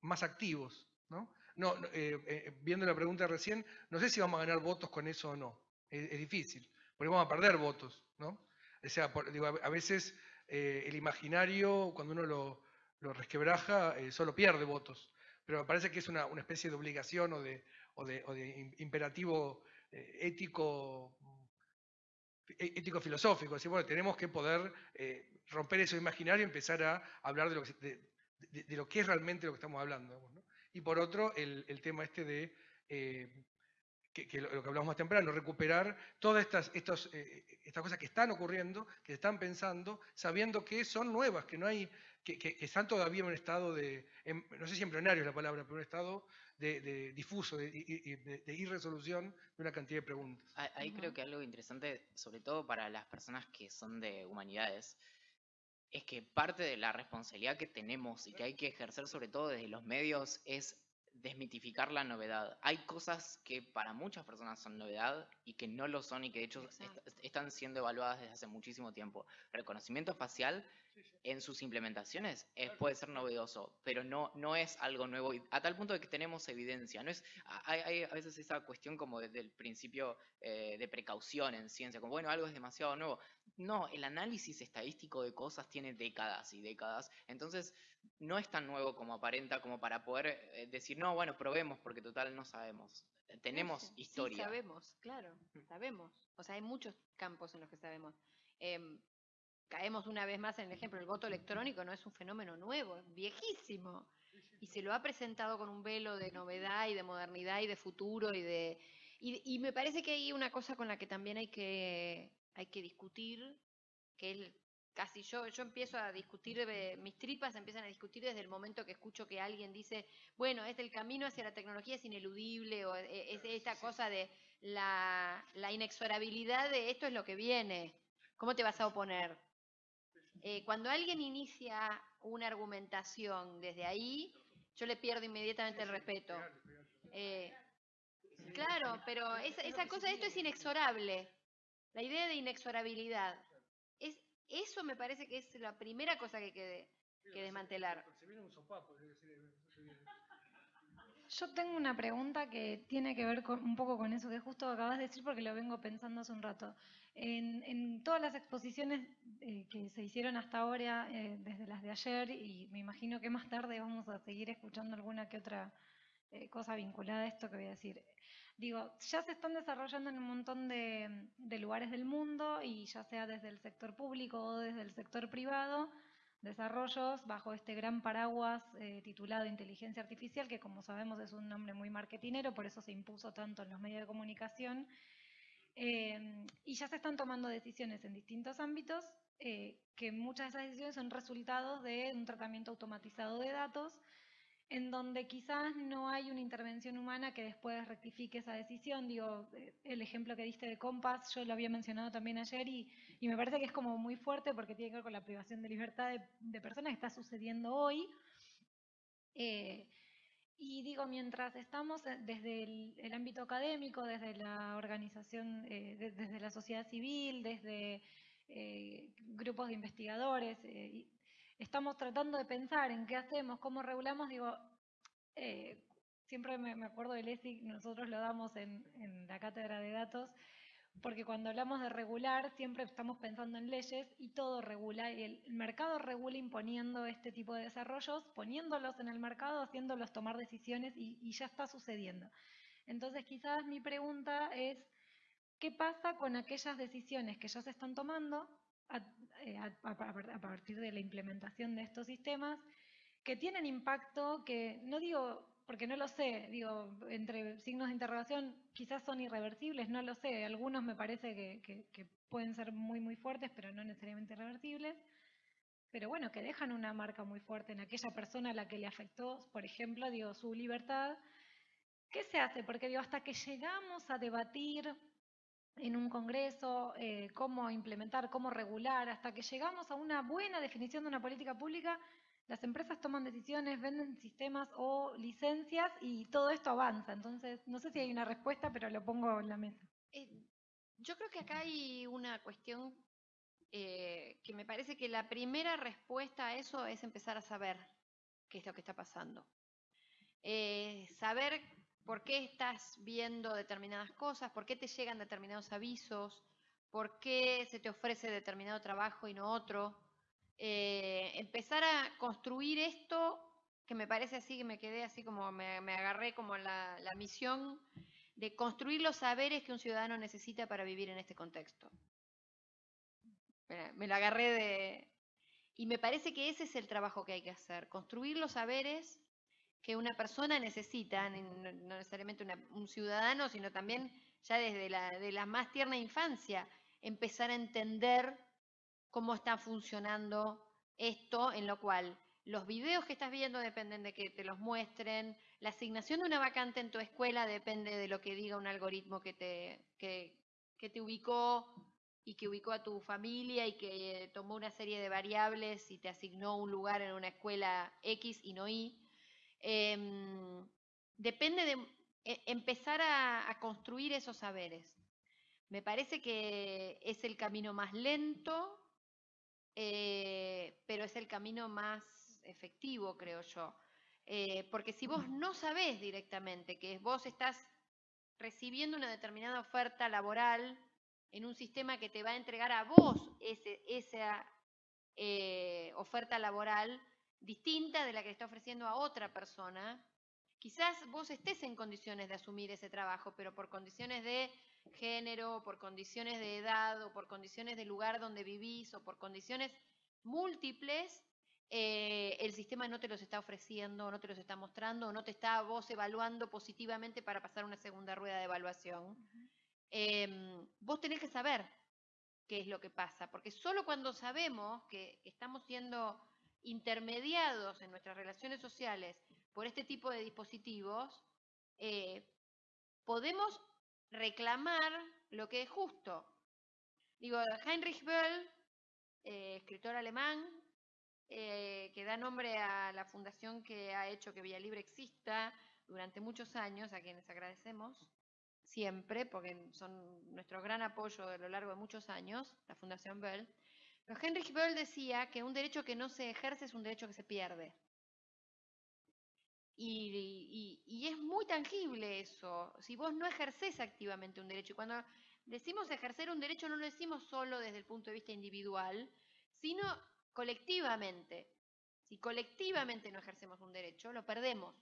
más activos. ¿no? No, eh, eh, viendo la pregunta recién, no sé si vamos a ganar votos con eso o no. Es, difícil, porque vamos a perder votos. ¿no? O sea, por- digo, a, veces eh, el imaginario, cuando uno lo, resquebraja, eh, solo pierde votos. Pero me parece que es una, especie de obligación o de, imperativo ético ético-filosófico. Decir, bueno, tenemos que poder romper eso imaginario y empezar a hablar de lo, que, de lo que es realmente lo que estamos hablando. Y por otro, el, el tema este de, eh, que, que lo, lo que hablamos más temprano, recuperar todas estas, estos, eh, estas cosas que están ocurriendo, que se están pensando, sabiendo que son nuevas, que no hay, que, que- que están todavía en un estado de, no sé si embrionario es la palabra, pero un estado de, de difuso, de, de- de irresolución de una cantidad de preguntas. Ah, Ahí creo que algo interesante, sobre todo para las personas que son de humanidades, es que parte de la responsabilidad que tenemos y que hay que ejercer sobre todo desde los medios es desmitificar la novedad. Hay cosas que para muchas personas son novedad y que no lo son y que de hecho est- están siendo evaluadas desde hace muchísimo tiempo. Reconocimiento facial en sus implementaciones es- puede ser novedoso, pero no, no es algo nuevo y a tal punto de que tenemos evidencia. No es, hay, hay a veces esa cuestión como desde el principio eh, de precaución en ciencia, como bueno, algo es demasiado nuevo. No, el análisis estadístico de cosas tiene décadas y décadas, entonces no es tan nuevo como aparenta como para poder eh, decir, no, bueno, probemos porque total no sabemos. Eh, Tenemos Sí, sí, historia. sabemos, claro, sabemos. O sea, hay muchos campos en los que sabemos. Em, caemos una vez más en el ejemplo, el voto electrónico no es un fenómeno nuevo, es viejísimo. Y se lo ha presentado con un velo de novedad y de modernidad y de futuro y de... Y, y me parece que hay una cosa con la que también hay que, hay que discutir, que es casi yo, yo empiezo a discutir, mis tripas empiezan a discutir desde el momento que escucho que alguien dice, bueno, es el camino hacia la tecnología es ineludible, o eh, es esta cosa de la, la inexorabilidad de esto es lo que viene. ¿Cómo te vas a oponer? Eh, cuando alguien inicia una argumentación desde ahí, yo le pierdo inmediatamente el respeto. Eh, claro, pero esa, esa cosa, esto es inexorable. La idea de inexorabilidad. Es, eso me parece que es la primera cosa que hay que desmantelar. Se viene un sopapo, debe ser, Yo tengo una pregunta que tiene que ver con, un poco con eso que justo acabas de decir porque lo vengo pensando hace un rato. En, en todas las exposiciones eh, que se hicieron hasta ahora, eh, desde las de ayer, y me imagino que más tarde vamos a seguir escuchando alguna que otra eh, cosa vinculada a esto que voy a decir. Digo, ya se están desarrollando en un montón de, lugares del mundo y ya sea desde el sector público o desde el sector privado, desarrollos bajo este gran paraguas eh, titulado inteligencia artificial, que como sabemos es un nombre muy marketinero, por eso se impuso tanto en los medios de comunicación. Eh, y ya se están tomando decisiones en distintos ámbitos, que muchas de esas decisiones son resultados de un tratamiento automatizado de datos, en donde quizás no hay una intervención humana que después rectifique esa decisión. Digo, eh, el ejemplo que diste de Compass, yo lo había mencionado también ayer y, me parece que es como muy fuerte porque tiene que ver con la privación de libertad de, personas que está sucediendo hoy. Eh, y digo, mientras estamos eh, desde el, ámbito académico, desde la organización, eh, de- desde la sociedad civil, desde grupos de investigadores, estamos tratando de pensar en qué hacemos, cómo regulamos, digo, eh, siempre me, acuerdo del ESIC, nosotros lo damos en, en la cátedra de datos, porque cuando hablamos de regular siempre estamos pensando en leyes y todo regula, y el mercado regula imponiendo este tipo de desarrollos, poniéndolos en el mercado, haciéndolos tomar decisiones y, ya está sucediendo. Entonces quizás mi pregunta es, ¿qué pasa con aquellas decisiones que ya se están tomando eh, a- partir de la implementación de estos sistemas que tienen impacto, que no digo, porque no lo sé, digo, entre signos de interrogación, quizás son irreversibles, no lo sé, algunos me parece que pueden ser muy, muy fuertes, pero no necesariamente irreversibles, pero bueno, que dejan una marca muy fuerte en aquella persona a la que le afectó, por ejemplo, digo, su libertad. ¿Qué se hace? Porque digo, hasta que llegamos a debatir en un congreso eh, cómo implementar, cómo regular, hasta que llegamos a una buena definición de una política pública, las empresas toman decisiones, venden sistemas o licencias y todo esto avanza. Entonces, no sé si hay una respuesta, pero lo pongo en la mesa. Eh, yo creo que acá hay una cuestión eh, que me parece que la primera respuesta a eso es empezar a saber qué es lo que está pasando. Saber por qué estás viendo determinadas cosas, por qué te llegan determinados avisos, por qué se te ofrece determinado trabajo y no otro. Eh, empezar a construir esto, que me parece así, que me quedé así como, me, agarré como la, la misión de construir los saberes que un ciudadano necesita para vivir en este contexto. Me lo agarré de... Y me parece que ese es el trabajo que hay que hacer, construir los saberes que una persona necesita, no, necesariamente un ciudadano, sino también ya desde la, de la más tierna infancia, empezar a entender cómo está funcionando esto, en lo cual los videos que estás viendo dependen de que te los muestren, la asignación de una vacante en tu escuela depende de lo que diga un algoritmo que te, que, que te ubicó y que ubicó a tu familia y que tomó una serie de variables y te asignó un lugar en una escuela X y no Y. Em, depende de e- empezar a, a construir esos saberes. Me parece que es el camino más lento, eh, pero es el camino más efectivo, creo yo. Eh, porque si vos no sabés directamente que vos estás recibiendo una determinada oferta laboral en un sistema que te va a entregar a vos ese, esa eh, oferta laboral distinta de la que le está ofreciendo a otra persona, quizás vos estés en condiciones de asumir ese trabajo, pero por condiciones de género, por condiciones de edad o por condiciones de lugar donde vivís o por condiciones múltiples, eh, el sistema no te los está ofreciendo, no te los está mostrando, o no te está vos evaluando positivamente para pasar una segunda rueda de evaluación. Em, vos tenés que saber qué es lo que pasa, porque solo cuando sabemos que estamos siendo intermediados en nuestras relaciones sociales por este tipo de dispositivos, eh, podemos reclamar lo que es justo. Digo, Heinrich Böll, eh, escritor alemán, eh, que da nombre a la fundación que ha hecho que Vía Libre exista durante muchos años, a quienes agradecemos siempre, porque son nuestro gran apoyo a lo largo de muchos años, la Fundación Bell, Pero Heinrich Böll decía que un derecho que no se ejerce es un derecho que se pierde. Y, es muy tangible eso. Si vos no ejercés activamente un derecho, y cuando decimos ejercer un derecho no lo decimos solo desde el punto de vista individual, sino colectivamente. Si colectivamente no ejercemos un derecho, lo perdemos.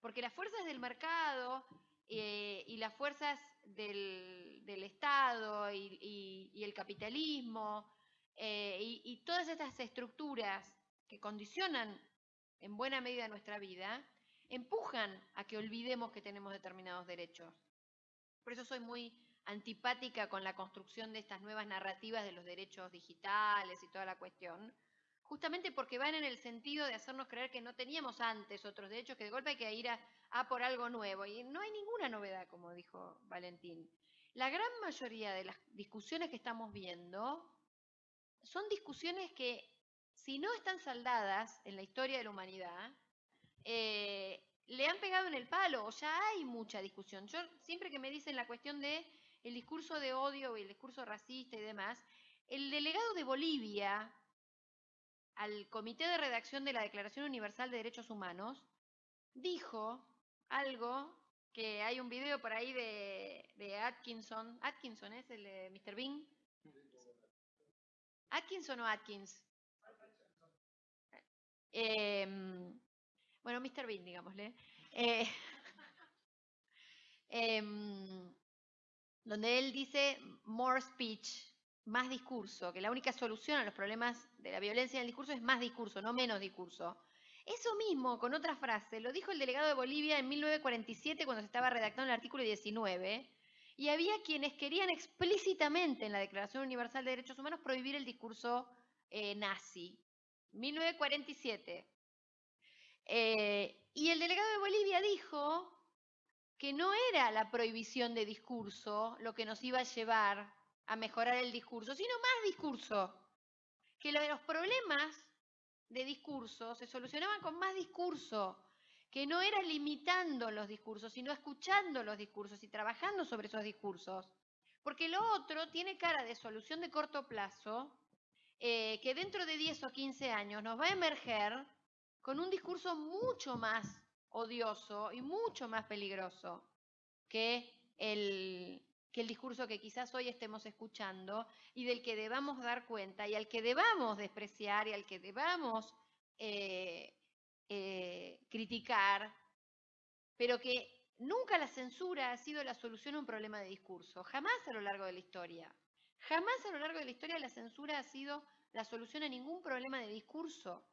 Porque las fuerzas del mercado eh, y las fuerzas del, Estado y, el capitalismo y, todas estas estructuras que condicionan en buena medida nuestra vida, empujan a que olvidemos que tenemos determinados derechos. Por eso soy muy antipática con la construcción de estas nuevas narrativas de los derechos digitales y toda la cuestión, justamente porque van en el sentido de hacernos creer que no teníamos antes otros derechos, que de golpe hay que ir a por algo nuevo. Y no hay ninguna novedad, como dijo Valentín. La gran mayoría de las discusiones que estamos viendo son discusiones que, si no están saldadas en la historia de la humanidad, eh, le han pegado en el palo, o ya hay mucha discusión. Yo siempre que me dicen la cuestión de el discurso de odio y el discurso racista y demás, el delegado de Bolivia al Comité de Redacción de la Declaración Universal de Derechos Humanos dijo algo que hay un video por ahí de, Atkinson. Atkinson es el de Mr. Bean. Atkinson o Atkins. Em, bueno, Mr. Bean, digámosle. Eh, em, donde él dice more speech, más discurso, que la única solución a los problemas de la violencia en el discurso es más discurso, no menos discurso. Eso mismo, con otra frase, lo dijo el delegado de Bolivia en 1947 cuando se estaba redactando el artículo 19, y había quienes querían explícitamente en la Declaración Universal de Derechos Humanos prohibir el discurso eh, nazi. 1947. Eh, y el delegado de Bolivia dijo que no era la prohibición de discurso lo que nos iba a llevar a mejorar el discurso, sino más discurso. Que los problemas de discurso se solucionaban con más discurso, que no era limitando los discursos, sino escuchando los discursos y trabajando sobre esos discursos. Porque lo otro tiene cara de solución de corto plazo, eh, que dentro de 10 o 15 años nos va a emerger con un discurso mucho más odioso y mucho más peligroso que el, que el discurso que quizás hoy estemos escuchando y del que debamos dar cuenta y al que debamos despreciar y al que debamos eh, eh, criticar, pero que nunca la censura ha sido la solución a un problema de discurso, jamás a lo largo de la historia. Jamás a lo largo de la historia la censura ha sido la solución a ningún problema de discurso,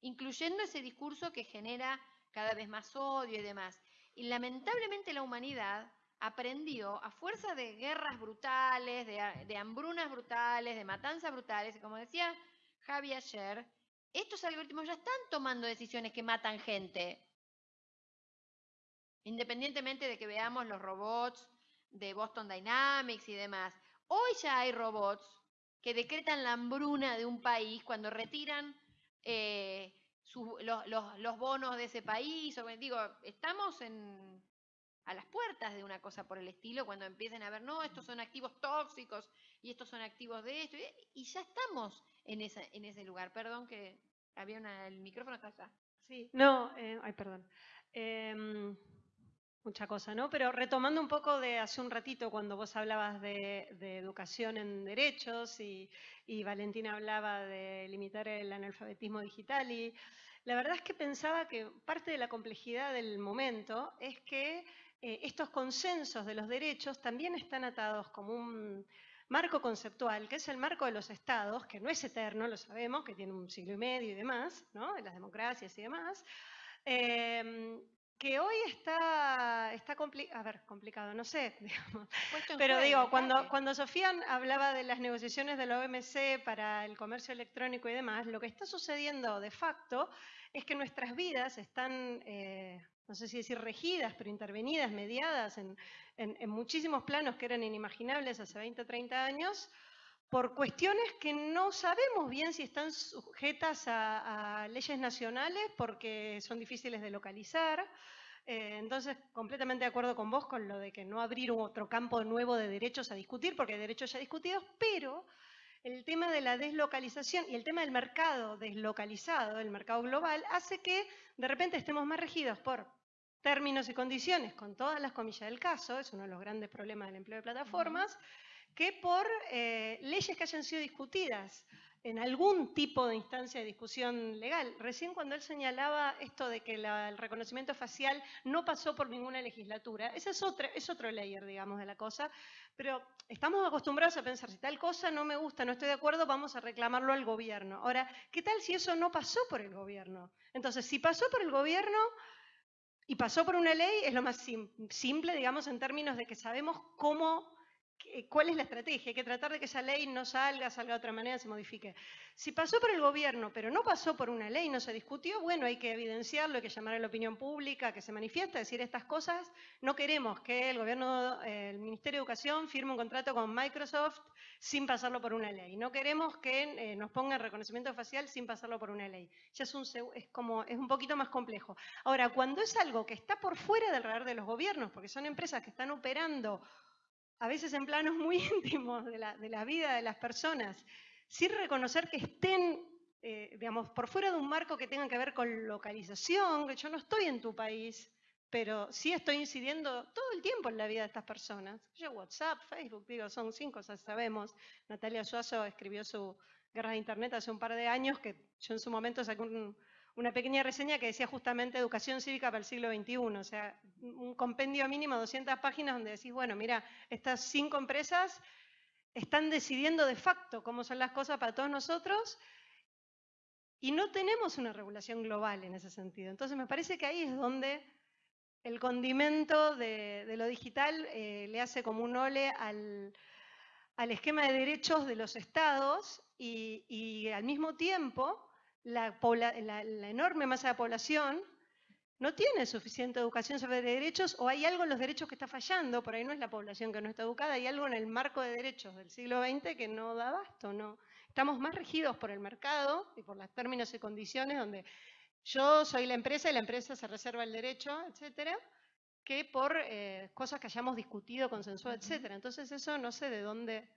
incluyendo ese discurso que genera cada vez más odio y demás. Y lamentablemente la humanidad aprendió a fuerza de guerras brutales, de, hambrunas brutales, de matanzas brutales, como decía Javi ayer, estos algoritmos ya están tomando decisiones que matan gente. Independientemente de que veamos los robots de Boston Dynamics y demás. Hoy ya hay robots que decretan la hambruna de un país cuando retiran eh, los, bonos de ese país. O, digo, estamos en, a las puertas de una cosa por el estilo cuando empiecen a ver, no, estos son activos tóxicos y estos son activos de esto. Y ya estamos en, ese lugar. Perdón que había una, el micrófono está allá. Sí, no, eh, ay, perdón. Em, mucha cosa, ¿no? Pero retomando un poco de hace un ratito cuando vos hablabas de, de educación en derechos y, y Valentina hablaba de limitar el analfabetismo digital y la verdad es que pensaba que parte de la complejidad del momento es que eh, estos consensos de los derechos también están atados como un marco conceptual, que es el marco de los estados, que no es eterno, lo sabemos, que tiene un siglo y medio y demás, ¿no? En las democracias y demás, eh, que hoy está, está compli- a ver, complicado, no sé, digamos. Pero juego, digo, cuando, cuando Sofía hablaba de las negociaciones de la OMC para el comercio electrónico y demás, lo que está sucediendo de facto es que nuestras vidas están, eh, no sé si decir regidas, pero intervenidas, mediadas en, en- muchísimos planos que eran inimaginables hace 20 o 30 años, por cuestiones que no sabemos bien si están sujetas a, leyes nacionales porque son difíciles de localizar. Eh, entonces, completamente de acuerdo con vos con lo de que no abrir otro campo nuevo de derechos a discutir, porque hay derechos ya discutidos, pero el tema de la deslocalización y el tema del mercado deslocalizado, el mercado global, hace que de repente estemos más regidos por términos y condiciones, con todas las comillas del caso, es uno de los grandes problemas del empleo de plataformas, que por eh, leyes que hayan sido discutidas en algún tipo de instancia de discusión legal. Recién cuando él señalaba esto de que el reconocimiento facial no pasó por ninguna legislatura, ese es, otro, es otro layer, digamos, de la cosa, pero estamos acostumbrados a pensar, si tal cosa no me gusta, no estoy de acuerdo, vamos a reclamarlo al gobierno. Ahora, ¿qué tal si eso no pasó por el gobierno? Entonces, si pasó por el gobierno y pasó por una ley, es lo más simple, digamos, en términos de que sabemos cómo cuál es la estrategia. Hay que tratar de que esa ley no salga, salga de otra manera, se modifique. Si pasó por el gobierno, pero no pasó por una ley, no se discutió, bueno, hay que evidenciarlo, hay que llamar a la opinión pública, que se manifiesta, decir estas cosas. No queremos que el gobierno, el Ministerio de Educación firme un contrato con Microsoft sin pasarlo por una ley. No queremos que eh, nos pongan reconocimiento facial sin pasarlo por una ley. Ya es un, es como, es un poquito más complejo. Ahora, cuando es algo que está por fuera del radar de los gobiernos, porque son empresas que están operando a veces en planos muy íntimos de la, vida de las personas, sin reconocer que estén, eh, digamos, por fuera de un marco que tenga que ver con localización, que yo no estoy en tu país, pero sí estoy incidiendo todo el tiempo en la vida de estas personas. Yo WhatsApp, Facebook, digo, son cinco cosas, sabemos. Natalia Suazo escribió su Guerra de Internet hace un par de años, que yo en su momento saqué un, una pequeña reseña que decía justamente educación cívica para el siglo XXI, o sea, un compendio mínimo de 200 páginas donde decís, bueno, mira, estas cinco empresas están decidiendo de facto cómo son las cosas para todos nosotros y no tenemos una regulación global en ese sentido. Entonces me parece que ahí es donde el condimento de, lo digital eh, le hace como un ole al, esquema de derechos de los estados y al mismo tiempo la, enorme masa de población no tiene suficiente educación sobre derechos o hay algo en los derechos que está fallando, por ahí no es la población que no está educada, hay algo en el marco de derechos del siglo XX que no da basto, no. Estamos más regidos por el mercado y por los términos y condiciones donde yo soy la empresa y la empresa se reserva el derecho, etcétera, que por eh, cosas que hayamos discutido, consensuado, etcétera. Entonces eso no sé de dónde,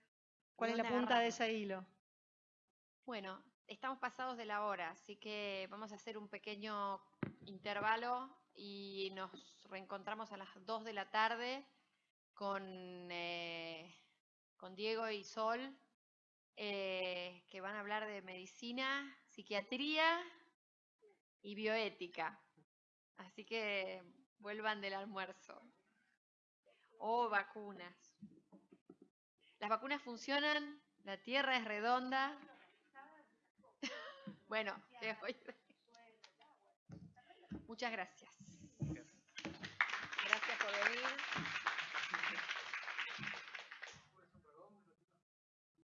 cuál es la punta de ese hilo. Bueno, estamos pasados de la hora, así que vamos a hacer un pequeño intervalo y nos reencontramos a las 2 de la tarde con, eh, Diego y Sol, eh, que van a hablar de medicina, psiquiatría y bioética. Así que vuelvan del almuerzo. O vacunas. Las vacunas funcionan, la Tierra es redonda, bueno, muchas gracias.